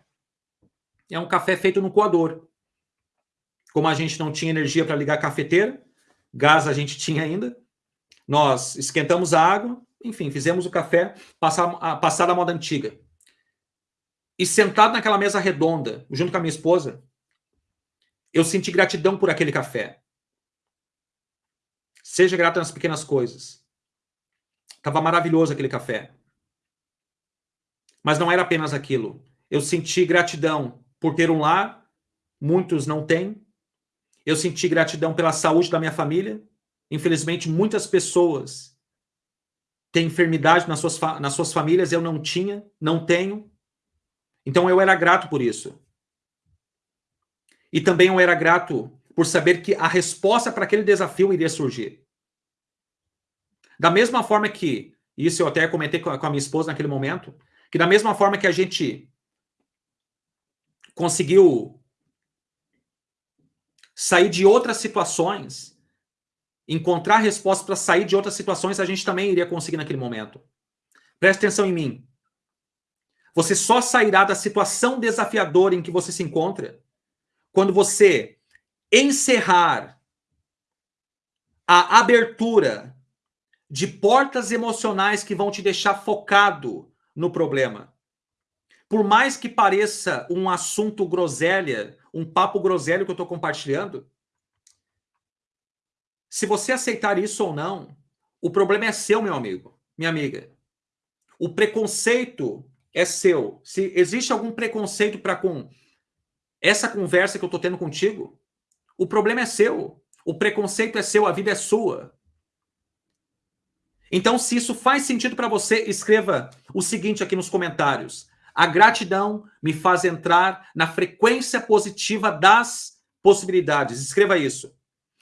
é um café feito no coador. Como a gente não tinha energia para ligar a cafeteira, gás a gente tinha ainda, nós esquentamos a água, enfim, fizemos o café passar, passar da moda antiga. E sentado naquela mesa redonda, junto com a minha esposa, eu senti gratidão por aquele café. Seja grato nas pequenas coisas. Tava maravilhoso aquele café. Mas não era apenas aquilo. Eu senti gratidão por ter um lar, muitos não têm, eu senti gratidão pela saúde da minha família. Infelizmente, muitas pessoas têm enfermidade nas suas, nas suas famílias. Eu não tinha, não tenho. Então, eu era grato por isso. E também eu era grato por saber que a resposta para aquele desafio iria surgir. Da mesma forma que, isso eu até comentei com a minha esposa naquele momento, que da mesma forma que a gente conseguiu sair de outras situações, encontrar respostas para sair de outras situações, a gente também iria conseguir naquele momento. Preste atenção em mim. Você só sairá da situação desafiadora em que você se encontra quando você encerrar a abertura de portas emocionais que vão te deixar focado no problema. Por mais que pareça um assunto groselha, um papo groselho que eu estou compartilhando, se você aceitar isso ou não, o problema é seu, meu amigo, minha amiga. O preconceito é seu. Se existe algum preconceito para com essa conversa que eu estou tendo contigo, o problema é seu. O preconceito é seu, a vida é sua. Então, se isso faz sentido para você, escreva o seguinte aqui nos comentários. A gratidão me faz entrar na frequência positiva das possibilidades. Escreva isso.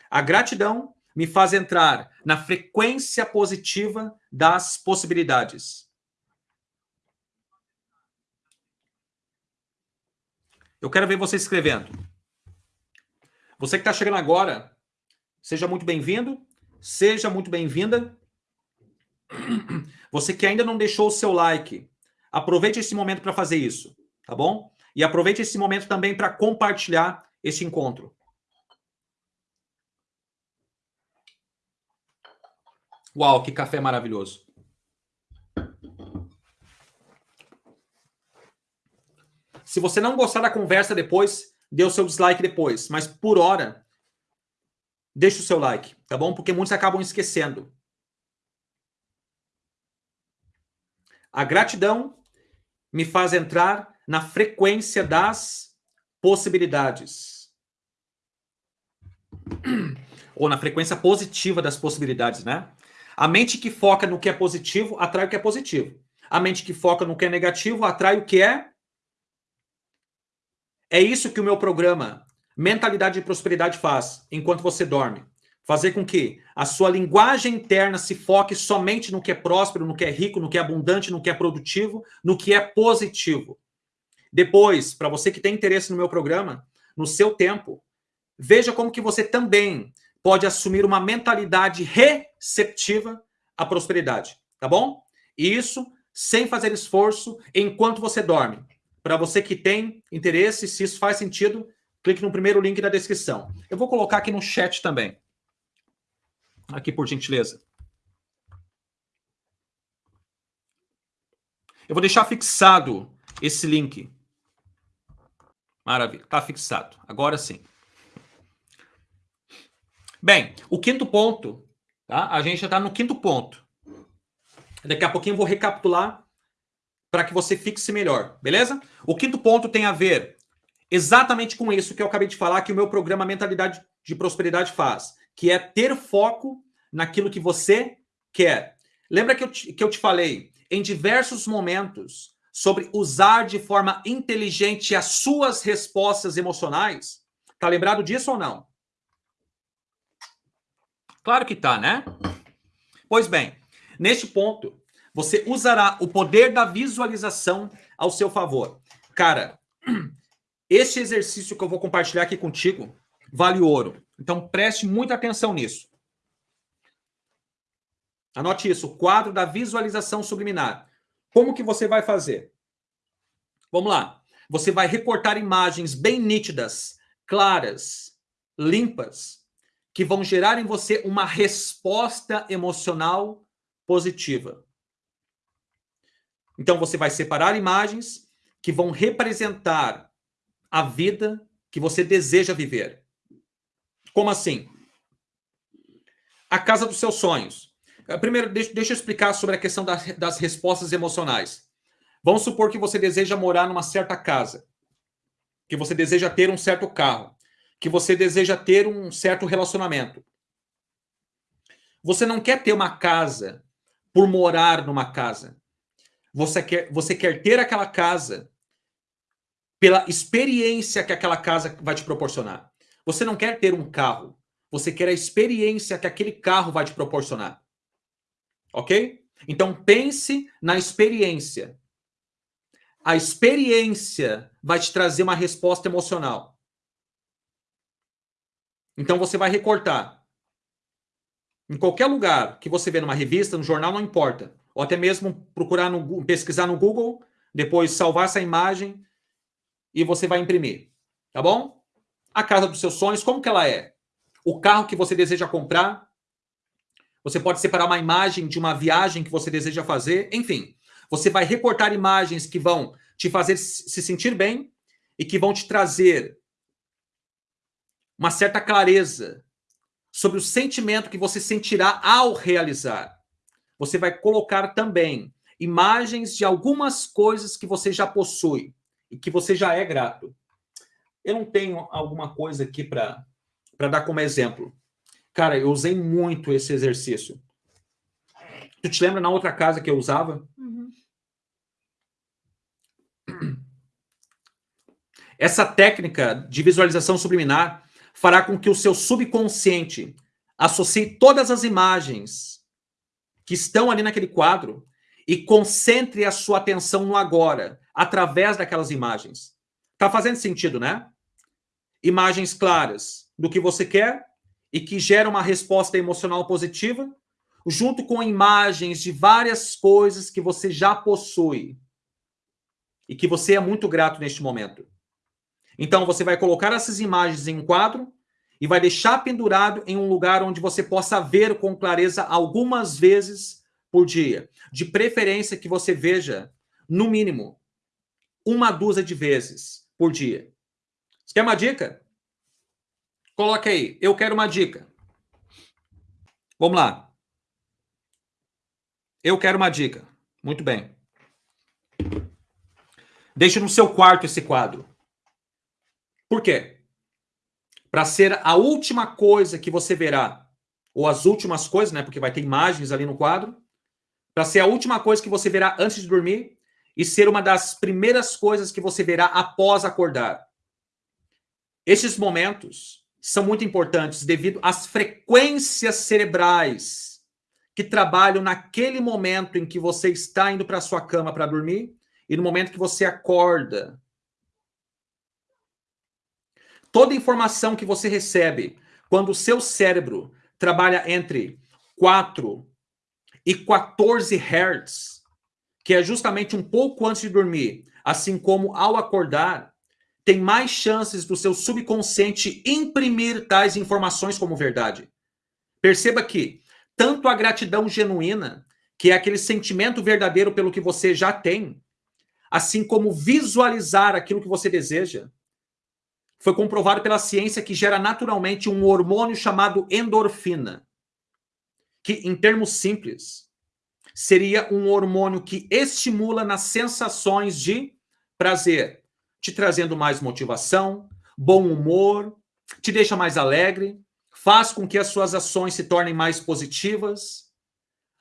A gratidão me faz entrar na frequência positiva das possibilidades. Eu quero ver você escrevendo. Você que está chegando agora, seja muito bem-vindo, seja muito bem-vinda. Você que ainda não deixou o seu like, Aproveite esse momento para fazer isso, tá bom? E aproveite esse momento também para compartilhar esse encontro. Uau, que café maravilhoso. Se você não gostar da conversa depois, dê o seu dislike depois. Mas por hora, deixe o seu like, tá bom? Porque muitos acabam esquecendo. A gratidão me faz entrar na frequência das possibilidades. Ou na frequência positiva das possibilidades, né? A mente que foca no que é positivo atrai o que é positivo. A mente que foca no que é negativo atrai o que é. É isso que o meu programa Mentalidade de Prosperidade faz enquanto você dorme. Fazer com que a sua linguagem interna se foque somente no que é próspero, no que é rico, no que é abundante, no que é produtivo, no que é positivo. Depois, para você que tem interesse no meu programa, no seu tempo, veja como que você também pode assumir uma mentalidade receptiva à prosperidade, tá bom? E isso sem fazer esforço enquanto você dorme. Para você que tem interesse, se isso faz sentido, clique no primeiro link da descrição. Eu vou colocar aqui no chat também. Aqui, por gentileza. Eu vou deixar fixado esse link. Maravilha, está fixado. Agora sim. Bem, o quinto ponto, tá? A gente já está no quinto ponto. Daqui a pouquinho eu vou recapitular para que você fixe melhor, beleza? O quinto ponto tem a ver exatamente com isso que eu acabei de falar, que o meu programa Mentalidade de Prosperidade faz que é ter foco naquilo que você quer. Lembra que eu te, que eu te falei em diversos momentos sobre usar de forma inteligente as suas respostas emocionais? Tá lembrado disso ou não? Claro que tá, né? Pois bem, neste ponto, você usará o poder da visualização ao seu favor. Cara, este exercício que eu vou compartilhar aqui contigo vale ouro. Então preste muita atenção nisso. Anote isso, o quadro da visualização subliminar. Como que você vai fazer? Vamos lá. Você vai recortar imagens bem nítidas, claras, limpas, que vão gerar em você uma resposta emocional positiva. Então você vai separar imagens que vão representar a vida que você deseja viver. Como assim? A casa dos seus sonhos. Eh, primeiro, deixa, deixa eu explicar sobre a questão das, das respostas emocionais. Vamos supor que você deseja morar numa certa casa, que você deseja ter um certo carro, que você deseja ter um certo relacionamento. Você não quer ter uma casa por morar numa casa. Você quer, você quer ter aquela casa pela experiência que aquela casa vai te proporcionar. Você não quer ter um carro. Você quer a experiência que aquele carro vai te proporcionar. Ok? Então pense na experiência. A experiência vai te trazer uma resposta emocional. Então você vai recortar. Em qualquer lugar que você vê numa revista, no jornal, não importa. Ou até mesmo procurar no pesquisar no Google, depois salvar essa imagem e você vai imprimir. Tá bom? A casa dos seus sonhos, como que ela é? O carro que você deseja comprar? Você pode separar uma imagem de uma viagem que você deseja fazer, enfim. Você vai recortar imagens que vão te fazer se sentir bem e que vão te trazer uma certa clareza sobre o sentimento que você sentirá ao realizar. Você vai colocar também imagens de algumas coisas que você já possui e que você já é grato. Eu não tenho alguma coisa aqui para dar como exemplo. Cara, eu usei muito esse exercício. Tu te lembra na outra casa que eu usava? Uhum. Essa técnica de visualização subliminar fará com que o seu subconsciente associe todas as imagens que estão ali naquele quadro e concentre a sua atenção no agora, através daquelas imagens. Tá fazendo sentido, né? Imagens claras do que você quer e que geram uma resposta emocional positiva, junto com imagens de várias coisas que você já possui e que você é muito grato neste momento. Então você vai colocar essas imagens em um quadro e vai deixar pendurado em um lugar onde você possa ver com clareza algumas vezes por dia. De preferência que você veja, no mínimo, uma dúzia de vezes por dia. Você quer uma dica? Coloca aí, eu quero uma dica. Vamos lá. Eu quero uma dica. Muito bem. Deixe no seu quarto esse quadro. Por quê? Para ser a última coisa que você verá, ou as últimas coisas, né? Porque vai ter imagens ali no quadro. Para ser a última coisa que você verá antes de dormir e ser uma das primeiras coisas que você verá após acordar. Estes momentos são muito importantes devido às frequências cerebrais que trabalham naquele momento em que você está indo para sua cama para dormir e no momento que você acorda. Toda informação que você recebe quando o seu cérebro trabalha entre 4 e 14 Hz, que é justamente um pouco antes de dormir, assim como ao acordar, tem mais chances do seu subconsciente imprimir tais informações como verdade. Perceba que tanto a gratidão genuína, que é aquele sentimento verdadeiro pelo que você já tem, assim como visualizar aquilo que você deseja, foi comprovado pela ciência que gera naturalmente um hormônio chamado endorfina, que, em termos simples, seria um hormônio que estimula nas sensações de prazer, te trazendo mais motivação, bom humor, te deixa mais alegre, faz com que as suas ações se tornem mais positivas,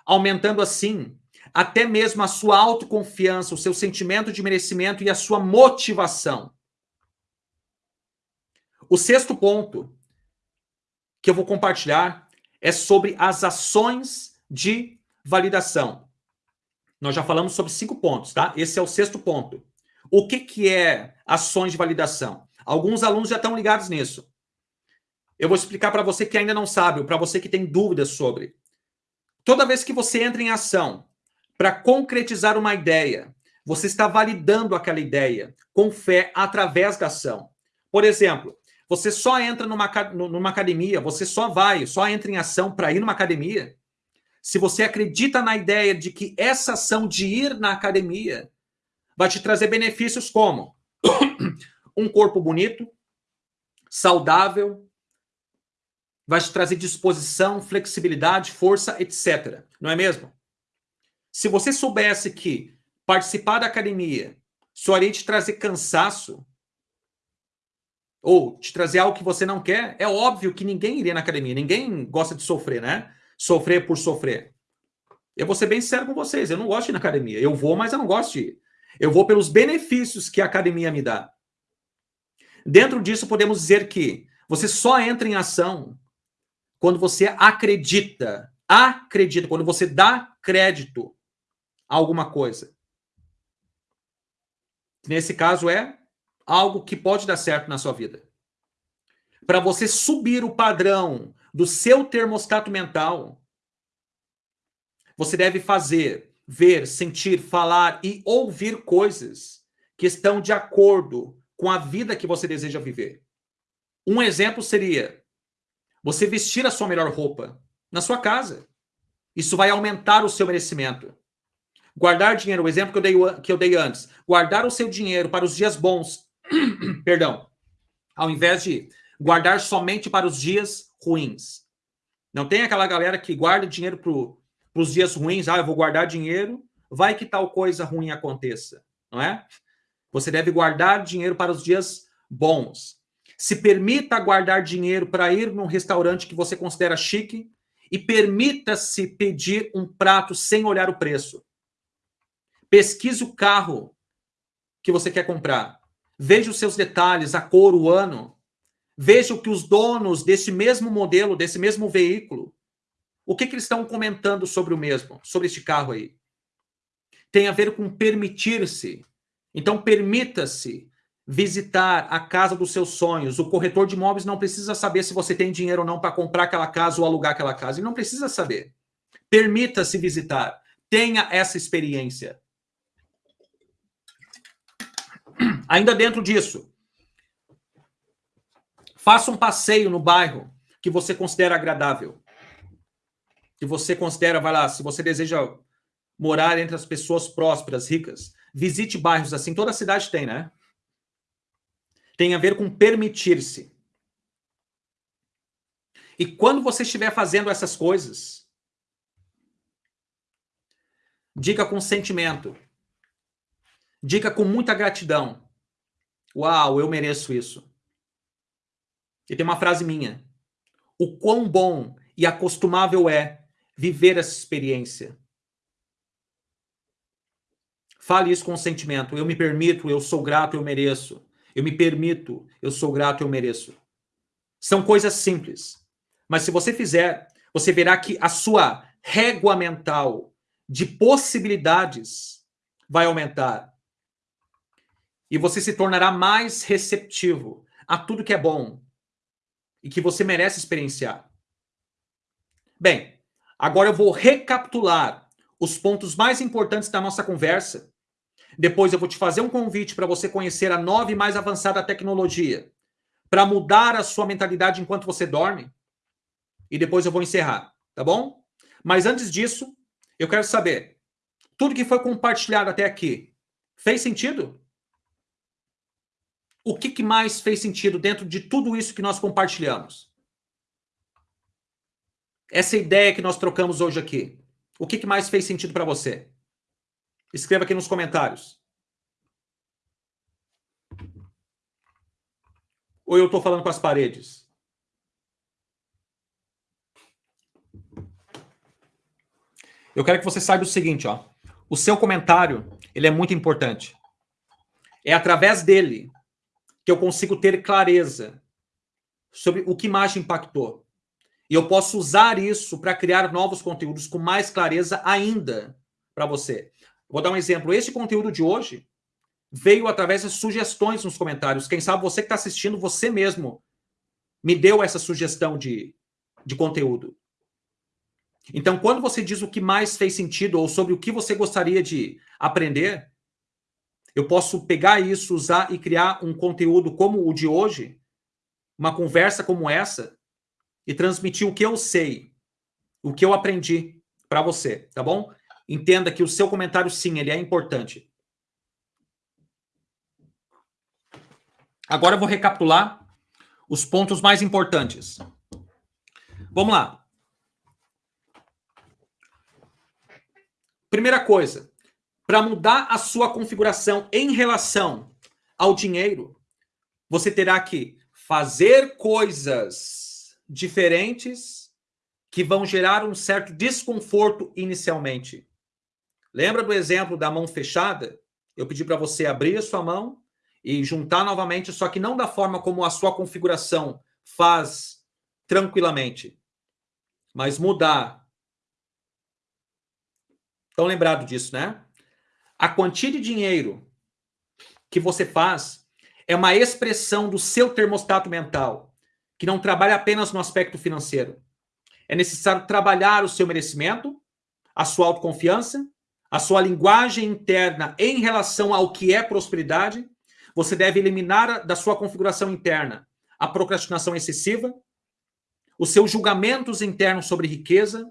aumentando assim até mesmo a sua autoconfiança, o seu sentimento de merecimento e a sua motivação. O sexto ponto que eu vou compartilhar é sobre as ações de validação. Nós já falamos sobre cinco pontos, tá? Esse é o sexto ponto. O que, que é ações de validação? Alguns alunos já estão ligados nisso. Eu vou explicar para você que ainda não sabe, ou para você que tem dúvidas sobre. Toda vez que você entra em ação para concretizar uma ideia, você está validando aquela ideia com fé através da ação. Por exemplo, você só entra numa, numa academia, você só vai, só entra em ação para ir numa academia se você acredita na ideia de que essa ação de ir na academia vai te trazer benefícios como um corpo bonito, saudável, vai te trazer disposição, flexibilidade, força, etc. Não é mesmo? Se você soubesse que participar da academia só iria te trazer cansaço, ou te trazer algo que você não quer, é óbvio que ninguém iria na academia. Ninguém gosta de sofrer, né? Sofrer por sofrer. Eu vou ser bem sério com vocês. Eu não gosto de ir na academia. Eu vou, mas eu não gosto de ir. Eu vou pelos benefícios que a academia me dá. Dentro disso, podemos dizer que você só entra em ação quando você acredita. Acredita, quando você dá crédito a alguma coisa. Nesse caso, é algo que pode dar certo na sua vida. Para você subir o padrão do seu termostato mental, você deve fazer, ver, sentir, falar e ouvir coisas que estão de acordo com a vida que você deseja viver. Um exemplo seria você vestir a sua melhor roupa na sua casa. Isso vai aumentar o seu merecimento. Guardar dinheiro, o exemplo que eu dei, que eu dei antes. Guardar o seu dinheiro para os dias bons. Perdão. Ao invés de guardar somente para os dias ruins. Não tem aquela galera que guarda dinheiro para os dias ruins. Ah, eu vou guardar dinheiro, vai que tal coisa ruim aconteça, não é? Você deve guardar dinheiro para os dias bons. Se permita guardar dinheiro para ir num restaurante que você considera chique e permita-se pedir um prato sem olhar o preço. Pesquise o carro que você quer comprar. Veja os seus detalhes, a cor, o ano. Veja o que os donos desse mesmo modelo, desse mesmo veículo, o que, que eles estão comentando sobre o mesmo, sobre este carro aí. Tem a ver com permitir-se. Então, permita-se visitar a casa dos seus sonhos. O corretor de imóveis não precisa saber se você tem dinheiro ou não para comprar aquela casa ou alugar aquela casa. Ele não precisa saber. Permita-se visitar. Tenha essa experiência. Ainda dentro disso, Faça um passeio no bairro que você considera agradável. Que você considera, vai lá, se você deseja morar entre as pessoas prósperas, ricas, visite bairros assim. Toda cidade tem, né? tem a ver com permitir-se. E quando você estiver fazendo essas coisas, diga com sentimento, diga com muita gratidão. Uau, eu mereço isso. E tem uma frase minha. O quão bom e acostumável é viver essa experiência. Fale isso com sentimento. Eu me permito, eu sou grato, eu mereço. Eu me permito, eu sou grato, eu mereço. São coisas simples. Mas se você fizer, você verá que a sua régua mental de possibilidades vai aumentar. E você se tornará mais receptivo a tudo que é bom e que você merece experienciar. Bem, agora eu vou recapitular os pontos mais importantes da nossa conversa. Depois eu vou te fazer um convite para você conhecer a nova e mais avançada tecnologia para mudar a sua mentalidade enquanto você dorme e depois eu vou encerrar, tá bom? Mas antes disso, eu quero saber, tudo que foi compartilhado até aqui, fez sentido? O que, que mais fez sentido dentro de tudo isso que nós compartilhamos? Essa ideia que nós trocamos hoje aqui, o que, mais fez sentido para você? Escreva aqui nos comentários. Ou eu estou falando com as paredes? Eu quero que você saiba o seguinte, ó. O seu comentário, ele é muito importante. É através dele que eu consigo ter clareza sobre o que mais impactou. E eu posso usar isso para criar novos conteúdos com mais clareza ainda para você. Vou dar um exemplo. Este conteúdo de hoje veio através das sugestões nos comentários. Quem sabe você que está assistindo, você mesmo me deu essa sugestão de, de conteúdo. Então, quando você diz o que mais fez sentido ou sobre o que você gostaria de aprender, eu posso pegar isso, usar e criar um conteúdo como o de hoje, uma conversa como essa, e transmitir o que eu sei, o que eu aprendi para você, tá bom? Entenda que o seu comentário, sim, ele é importante. Agora eu vou recapitular os pontos mais importantes. Vamos lá. Primeira coisa, para mudar a sua configuração em relação ao dinheiro, você terá que fazer coisas diferentes que vão gerar um certo desconforto inicialmente. Lembra do exemplo da mão fechada? Eu pedi para você abrir a sua mão e juntar novamente, só que não da forma como a sua configuração faz tranquilamente, mas mudar Estão lembrados disso, né? A quantia de dinheiro que você faz é uma expressão do seu termostato mental, que não trabalha apenas no aspecto financeiro. É necessário trabalhar o seu merecimento, a sua autoconfiança, a sua linguagem interna em relação ao que é prosperidade. Você deve eliminar da sua configuração interna a procrastinação excessiva, os seus julgamentos internos sobre riqueza,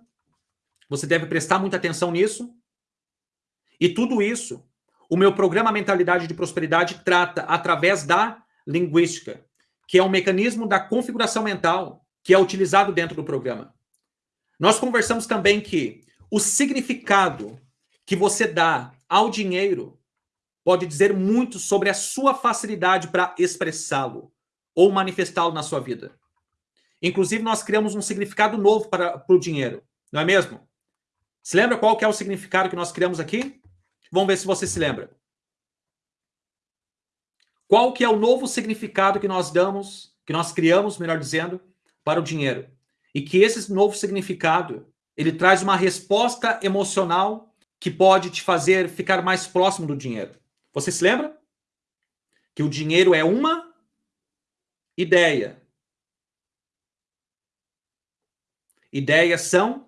você deve prestar muita atenção nisso. E tudo isso, o meu programa Mentalidade de Prosperidade trata através da linguística, que é um mecanismo da configuração mental que é utilizado dentro do programa. Nós conversamos também que o significado que você dá ao dinheiro pode dizer muito sobre a sua facilidade para expressá-lo ou manifestá-lo na sua vida. Inclusive, nós criamos um significado novo para, para o dinheiro, não é mesmo? Se lembra qual é o significado que nós criamos aqui? Vamos ver se você se lembra. Qual que é o novo significado que nós damos, que nós criamos, melhor dizendo, para o dinheiro? E que esse novo significado, ele traz uma resposta emocional que pode te fazer ficar mais próximo do dinheiro. Você se lembra? Que o dinheiro é uma ideia. Ideias são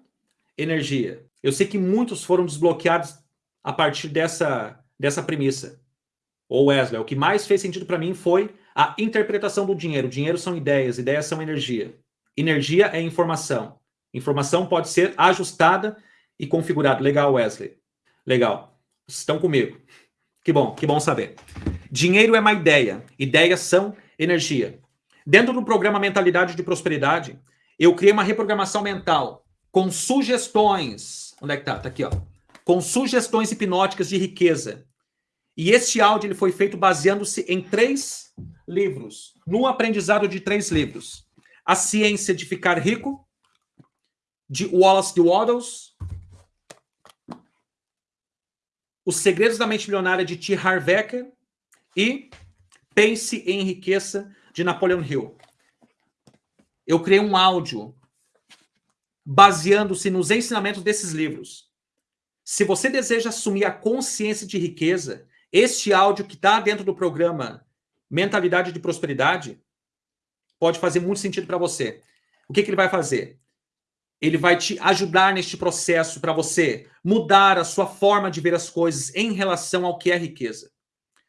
energia. Eu sei que muitos foram desbloqueados a partir dessa, dessa premissa. Ou Wesley, o que mais fez sentido para mim foi a interpretação do dinheiro. Dinheiro são ideias, ideias são energia. Energia é informação. Informação pode ser ajustada e configurada. Legal, Wesley. Legal. Estão comigo. Que bom, que bom saber. Dinheiro é uma ideia. Ideias são energia. Dentro do programa Mentalidade de Prosperidade, eu criei uma reprogramação mental com sugestões. Onde é que tá? Tá aqui, ó. Com sugestões hipnóticas de riqueza. E este áudio ele foi feito baseando-se em três livros, no aprendizado de três livros. A Ciência de Ficar Rico, de Wallace de Waddles, Os Segredos da Mente Milionária, de T. Harv Eker, e Pense e Enriqueça, de Napoleon Hill. Eu criei um áudio baseando-se nos ensinamentos desses livros. Se você deseja assumir a consciência de riqueza, este áudio que está dentro do programa Mentalidade de Prosperidade pode fazer muito sentido para você. O que, que ele vai fazer? Ele vai te ajudar neste processo para você mudar a sua forma de ver as coisas em relação ao que é riqueza.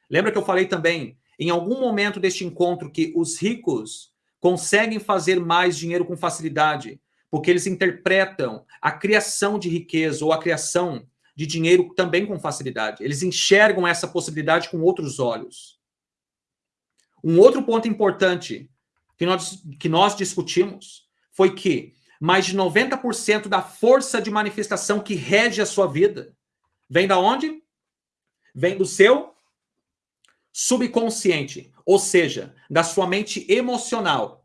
Lembra que eu falei também, em algum momento deste encontro, que os ricos conseguem fazer mais dinheiro com facilidade, porque eles interpretam a criação de riqueza ou a criação de dinheiro também com facilidade. Eles enxergam essa possibilidade com outros olhos. Um outro ponto importante que nós, que nós discutimos foi que mais de 90% da força de manifestação que rege a sua vida vem da onde? Vem do seu subconsciente, ou seja, da sua mente emocional.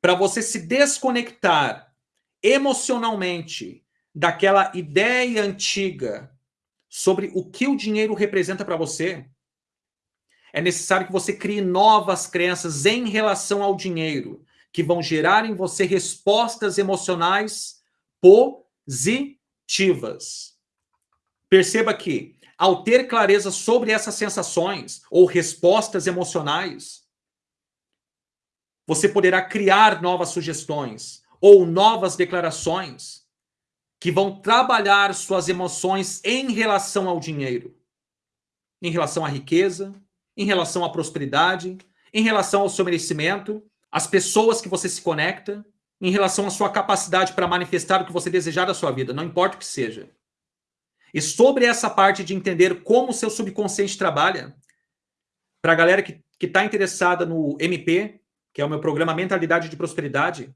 Para você se desconectar emocionalmente daquela ideia antiga sobre o que o dinheiro representa para você, é necessário que você crie novas crenças em relação ao dinheiro, que vão gerar em você respostas emocionais positivas. Perceba que, ao ter clareza sobre essas sensações ou respostas emocionais, você poderá criar novas sugestões ou novas declarações que vão trabalhar suas emoções em relação ao dinheiro, em relação à riqueza, em relação à prosperidade, em relação ao seu merecimento, as pessoas que você se conecta, em relação à sua capacidade para manifestar o que você desejar da sua vida, não importa o que seja. E sobre essa parte de entender como o seu subconsciente trabalha, para a galera que está interessada no MP, que é o meu programa Mentalidade de Prosperidade,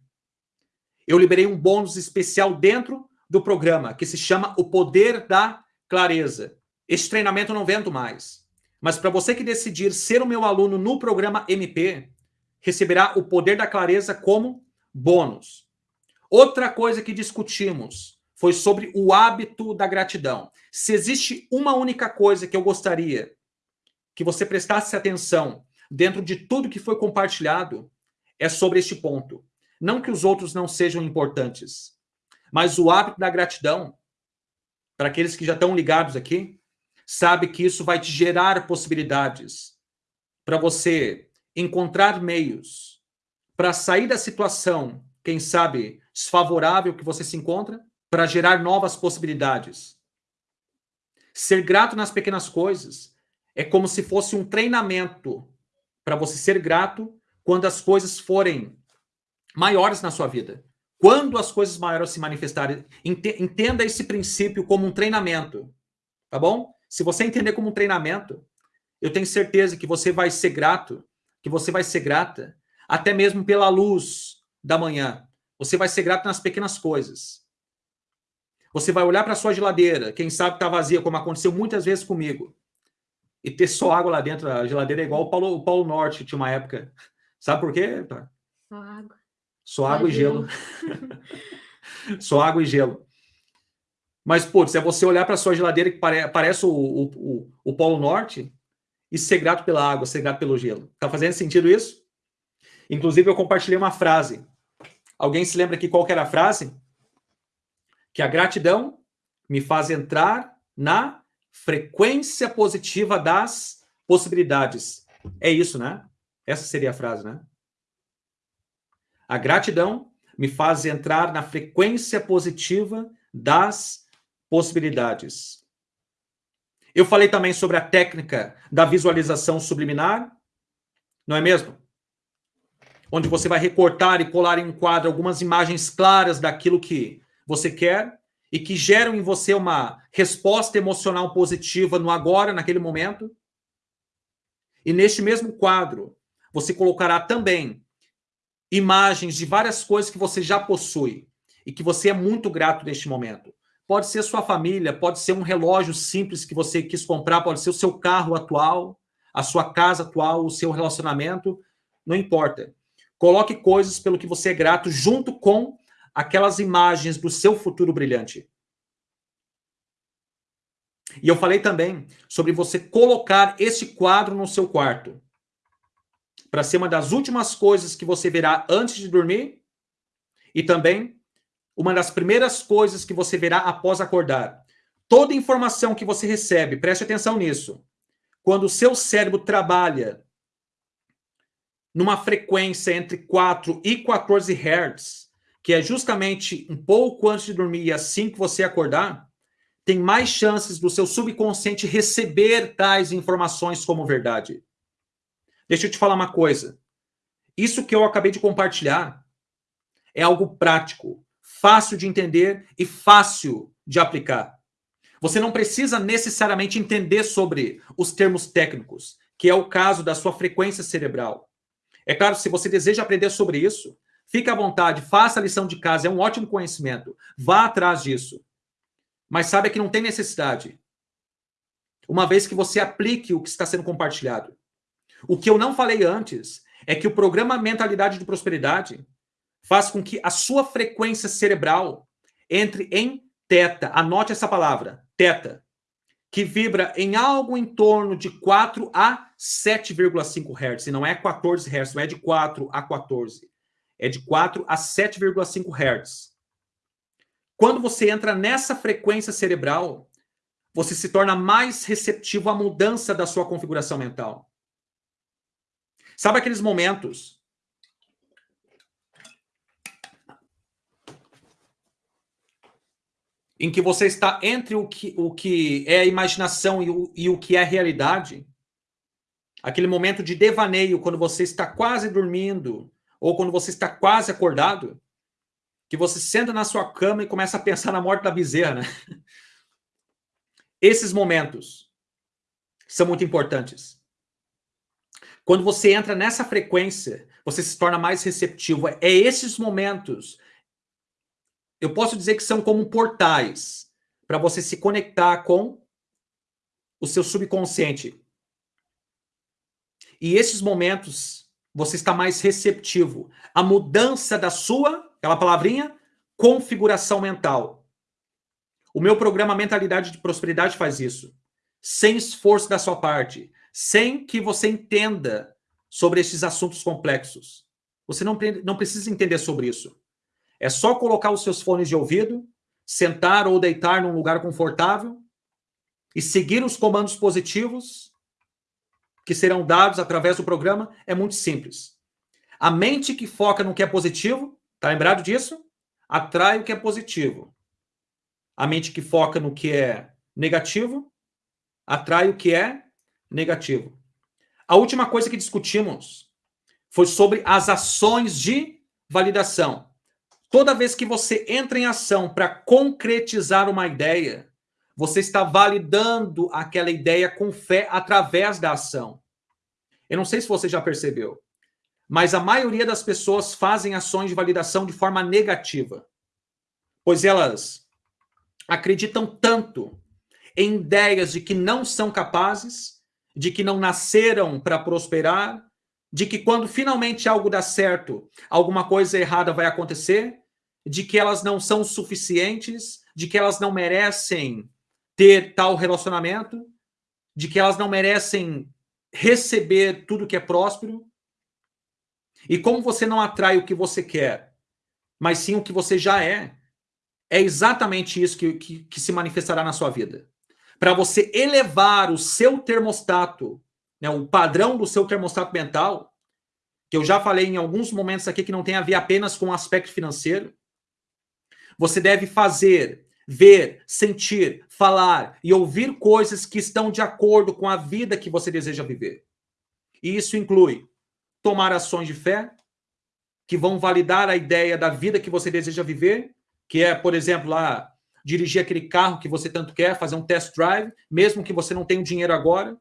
eu liberei um bônus especial dentro do programa, que se chama O Poder da Clareza. Este treinamento não vendo mais. Mas para você que decidir ser o meu aluno no programa MP, receberá o Poder da Clareza como bônus. Outra coisa que discutimos foi sobre o hábito da gratidão. Se existe uma única coisa que eu gostaria que você prestasse atenção dentro de tudo que foi compartilhado, é sobre este ponto. Não que os outros não sejam importantes, mas o hábito da gratidão, para aqueles que já estão ligados aqui, sabe que isso vai te gerar possibilidades para você encontrar meios para sair da situação, quem sabe, desfavorável que você se encontra, para gerar novas possibilidades. Ser grato nas pequenas coisas é como se fosse um treinamento para você ser grato quando as coisas forem maiores na sua vida. Quando as coisas maiores se manifestarem, entenda esse princípio como um treinamento, tá bom? Se você entender como um treinamento, eu tenho certeza que você vai ser grato, que você vai ser grata, até mesmo pela luz da manhã. Você vai ser grato nas pequenas coisas. Você vai olhar para sua geladeira, quem sabe está vazia, como aconteceu muitas vezes comigo, e ter só água lá dentro. A geladeira é igual o Paulo, o Paulo Norte, tinha uma época. Sabe por quê? Só água. Só água e gelo. Só água e gelo. Mas, putz, é você olhar para sua geladeira que pare, parece o, o, o, o, Polo Norte e ser grato pela água, ser grato pelo gelo. Tá fazendo sentido isso? Inclusive, eu compartilhei uma frase. Alguém se lembra aqui qual era a frase? Que a gratidão me faz entrar na frequência positiva das possibilidades. É isso, né? Essa seria a frase, né? A gratidão me faz entrar na frequência positiva das possibilidades. Eu falei também sobre a técnica da visualização subliminar, não é mesmo? Onde você vai recortar e colar em um quadro algumas imagens claras daquilo que você quer e que geram em você uma resposta emocional positiva no agora, naquele momento. E neste mesmo quadro, você colocará também imagens de várias coisas que você já possui e que você é muito grato neste momento. Pode ser sua família, pode ser um relógio simples que você quis comprar, pode ser o seu carro atual, a sua casa atual, o seu relacionamento, não importa. Coloque coisas pelo que você é grato junto com aquelas imagens do seu futuro brilhante. E eu falei também sobre você colocar esse quadro no seu quarto para ser uma das últimas coisas que você verá antes de dormir e também uma das primeiras coisas que você verá após acordar. Toda informação que você recebe, preste atenção nisso. Quando o seu cérebro trabalha numa frequência entre 4 e 14 Hz, que é justamente um pouco antes de dormir e assim que você acordar, tem mais chances do seu subconsciente receber tais informações como verdade. Deixa eu te falar uma coisa. Isso que eu acabei de compartilhar é algo prático, fácil de entender e fácil de aplicar. Você não precisa necessariamente entender sobre os termos técnicos, que é o caso da sua frequência cerebral. É claro, se você deseja aprender sobre isso, fique à vontade, faça a lição de casa, é um ótimo conhecimento. Vá atrás disso. Mas saiba que não tem necessidade. Uma vez que você aplique o que está sendo compartilhado. O que eu não falei antes é que o programa Mentalidade de Prosperidade faz com que a sua frequência cerebral entre em teta. Anote essa palavra, teta, que vibra em algo em torno de 4 a 7,5 Hz. E não é 14 Hz, não é de 4 a 14. É de 4 a 7,5 Hz. Quando você entra nessa frequência cerebral, você se torna mais receptivo à mudança da sua configuração mental. Sabe aqueles momentos em que você está entre o que, o que é imaginação e o, e o que é realidade? Aquele momento de devaneio, quando você está quase dormindo, ou quando você está quase acordado, que você senta na sua cama e começa a pensar na morte da bezerra, né? Esses momentos são muito importantes. Quando você entra nessa frequência, você se torna mais receptivo. É esses momentos. Eu posso dizer que são como portais para você se conectar com o seu subconsciente. E esses momentos você está mais receptivo. A mudança da sua, aquela palavrinha, configuração mental. O meu programa Mentalidade de Prosperidade faz isso. Sem esforço da sua parte sem que você entenda sobre esses assuntos complexos. Você não, não precisa entender sobre isso. É só colocar os seus fones de ouvido, sentar ou deitar num lugar confortável e seguir os comandos positivos que serão dados através do programa. É muito simples. A mente que foca no que é positivo, tá lembrado disso? Atrai o que é positivo. A mente que foca no que é negativo, atrai o que é negativo. A última coisa que discutimos foi sobre as ações de validação. Toda vez que você entra em ação para concretizar uma ideia, você está validando aquela ideia com fé através da ação. Eu não sei se você já percebeu, mas a maioria das pessoas fazem ações de validação de forma negativa, pois elas acreditam tanto em ideias de que não são capazes de que não nasceram para prosperar, de que quando finalmente algo dá certo, alguma coisa errada vai acontecer, de que elas não são suficientes, de que elas não merecem ter tal relacionamento, de que elas não merecem receber tudo que é próspero. E como você não atrai o que você quer, mas sim o que você já é, é exatamente isso que, que, que se manifestará na sua vida para você elevar o seu termostato, né, o padrão do seu termostato mental, que eu já falei em alguns momentos aqui que não tem a ver apenas com o aspecto financeiro. Você deve fazer, ver, sentir, falar e ouvir coisas que estão de acordo com a vida que você deseja viver. E isso inclui tomar ações de fé que vão validar a ideia da vida que você deseja viver, que é, por exemplo, lá dirigir aquele carro que você tanto quer, fazer um test drive, mesmo que você não tenha o dinheiro agora.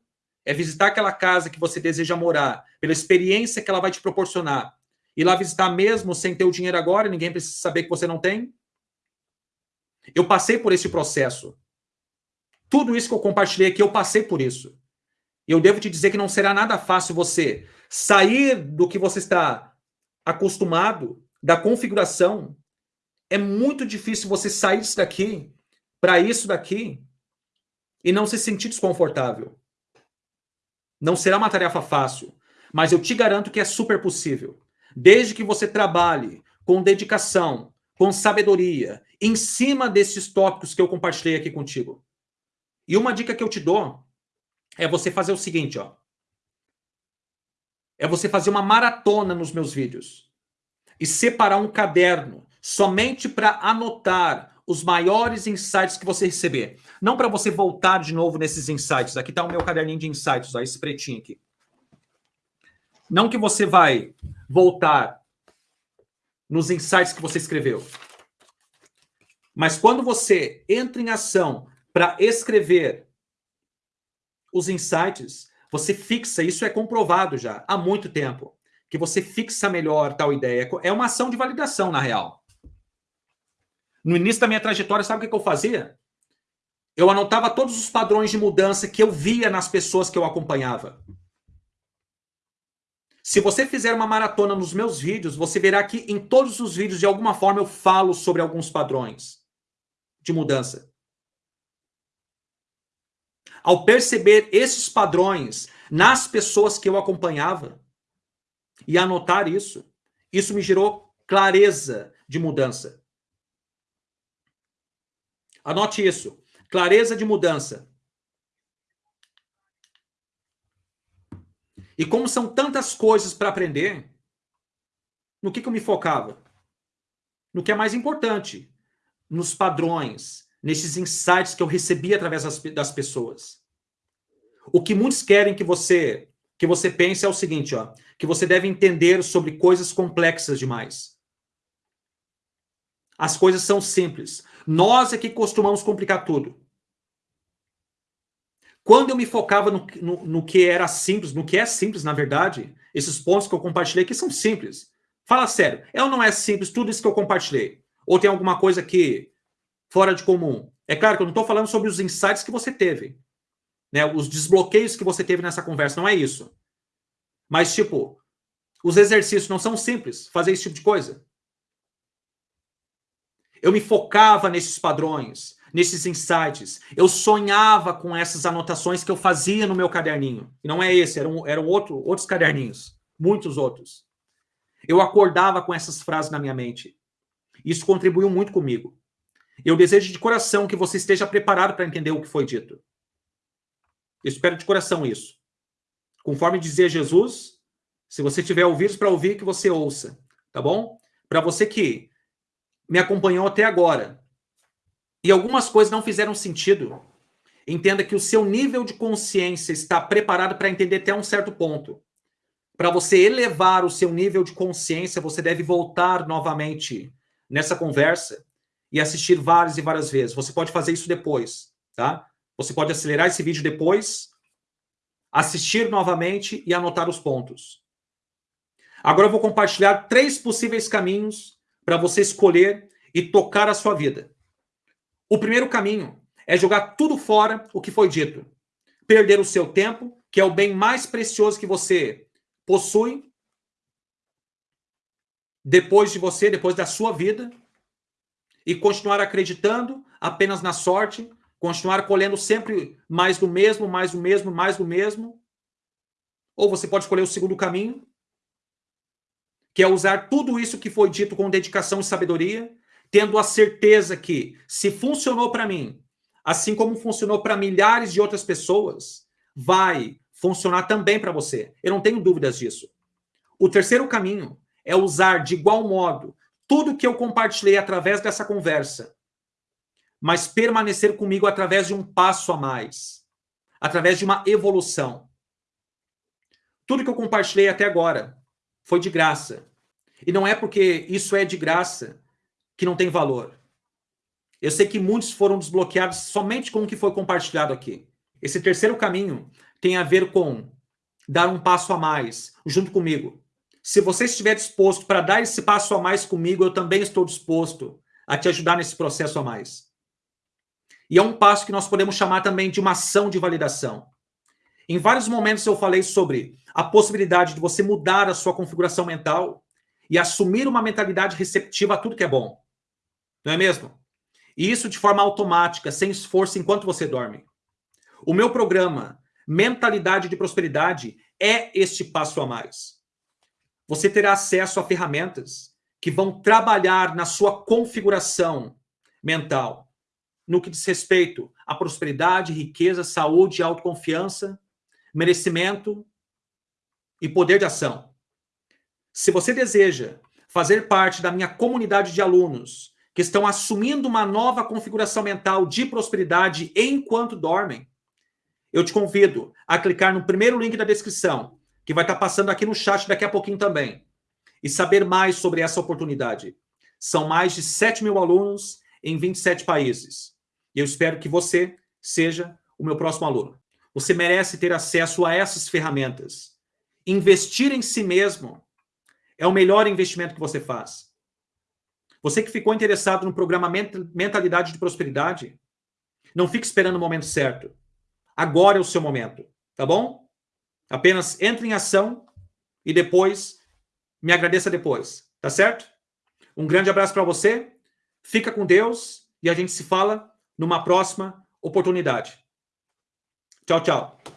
é visitar aquela casa que você deseja morar, pela experiência que ela vai te proporcionar, ir lá visitar mesmo sem ter o dinheiro agora, ninguém precisa saber que você não tem? Eu passei por esse processo. Tudo isso que eu compartilhei aqui, eu passei por isso. E eu devo te dizer que não será nada fácil você sair do que você está acostumado, da configuração. É muito difícil você sair disso daqui para isso daqui e não se sentir desconfortável. Não será uma tarefa fácil, mas eu te garanto que é super possível. Desde que você trabalhe com dedicação, com sabedoria, em cima desses tópicos que eu compartilhei aqui contigo. E uma dica que eu te dou é você fazer o seguinte, ó. É você fazer uma maratona nos meus vídeos e separar um caderno somente para anotar os maiores insights que você receber. Não para você voltar de novo nesses insights. Aqui está o meu caderninho de insights, ó, esse pretinho aqui. Não que você vai voltar nos insights que você escreveu. Mas quando você entra em ação para escrever os insights, você fixa, isso é comprovado já há muito tempo, que você fixa melhor tal ideia. É uma ação de validação, na real. No início da minha trajetória, sabe o que eu fazia? Eu anotava todos os padrões de mudança que eu via nas pessoas que eu acompanhava. Se você fizer uma maratona nos meus vídeos, você verá que em todos os vídeos, de alguma forma, eu falo sobre alguns padrões de mudança. Ao perceber esses padrões nas pessoas que eu acompanhava e anotar isso, isso me gerou clareza de mudança. Anote isso. Clareza de mudança. E como são tantas coisas para aprender, no que, que eu me focava? No que é mais importante, nos padrões, nesses insights que eu recebi através das, das pessoas. O que muitos querem que você que você pense é o seguinte, ó, que você deve entender sobre coisas complexas demais. As coisas são simples. Nós é que costumamos complicar tudo. Quando eu me focava no, no, no, que era simples, no que é simples, na verdade, esses pontos que eu compartilhei aqui são simples. Fala sério, é ou não é simples tudo isso que eu compartilhei? Ou tem alguma coisa que fora de comum? É claro que eu não estou falando sobre os insights que você teve, né? Os desbloqueios que você teve nessa conversa, não é isso. Mas, tipo, os exercícios não são simples, fazer esse tipo de coisa. Eu me focava nesses padrões, nesses insights. Eu sonhava com essas anotações que eu fazia no meu caderninho. E não é esse, eram, eram outro, outros caderninhos, muitos outros. Eu acordava com essas frases na minha mente. Isso contribuiu muito comigo. Eu desejo de coração que você esteja preparado para entender o que foi dito. Eu espero de coração isso. Conforme dizia Jesus, se você tiver ouvidos para ouvir, que você ouça, tá bom? Para você que me acompanhou até agora e algumas coisas não fizeram sentido, entenda que o seu nível de consciência está preparado para entender até um certo ponto. Para você elevar o seu nível de consciência, você deve voltar novamente nessa conversa e assistir várias e várias vezes. Você pode fazer isso depois, tá? Você pode acelerar esse vídeo depois, assistir novamente e anotar os pontos. Agora eu vou compartilhar três possíveis caminhos para você escolher e tocar a sua vida. O primeiro caminho é jogar tudo fora o que foi dito. Perder o seu tempo, que é o bem mais precioso que você possui, depois de você, depois da sua vida, e continuar acreditando apenas na sorte, continuar colhendo sempre mais do mesmo, mais do mesmo, mais do mesmo. Ou você pode escolher o segundo caminho, que é usar tudo isso que foi dito com dedicação e sabedoria, tendo a certeza que, se funcionou para mim, assim como funcionou para milhares de outras pessoas, vai funcionar também para você. Eu não tenho dúvidas disso. O terceiro caminho é usar de igual modo tudo que eu compartilhei através dessa conversa, mas permanecer comigo através de um passo a mais, através de uma evolução. Tudo que eu compartilhei até agora foi de graça. E não é porque isso é de graça que não tem valor. Eu sei que muitos foram desbloqueados somente com o que foi compartilhado aqui. Esse terceiro caminho tem a ver com dar um passo a mais junto comigo. Se você estiver disposto para dar esse passo a mais comigo, eu também estou disposto a te ajudar nesse processo a mais. E é um passo que nós podemos chamar também de uma ação de validação. Em vários momentos eu falei sobre a possibilidade de você mudar a sua configuração mental e assumir uma mentalidade receptiva a tudo que é bom. Não é mesmo? E isso de forma automática, sem esforço, enquanto você dorme. O meu programa, Mentalidade de Prosperidade, é este passo a mais. Você terá acesso a ferramentas que vão trabalhar na sua configuração mental, no que diz respeito à prosperidade, riqueza, saúde, autoconfiança, merecimento e poder de ação. Se você deseja fazer parte da minha comunidade de alunos que estão assumindo uma nova configuração mental de prosperidade enquanto dormem, eu te convido a clicar no primeiro link da descrição, que vai estar passando aqui no chat daqui a pouquinho também, e saber mais sobre essa oportunidade. São mais de 7 mil alunos em 27 países. E eu espero que você seja o meu próximo aluno. Você merece ter acesso a essas ferramentas. Investir em si mesmo é o melhor investimento que você faz. Você que ficou interessado no programa Mentalidade de Prosperidade, não fique esperando o momento certo. Agora é o seu momento, tá bom? Apenas entre em ação e depois me agradeça depois, tá certo? Um grande abraço para você, fica com Deus e a gente se fala numa próxima oportunidade. Tchau, tchau.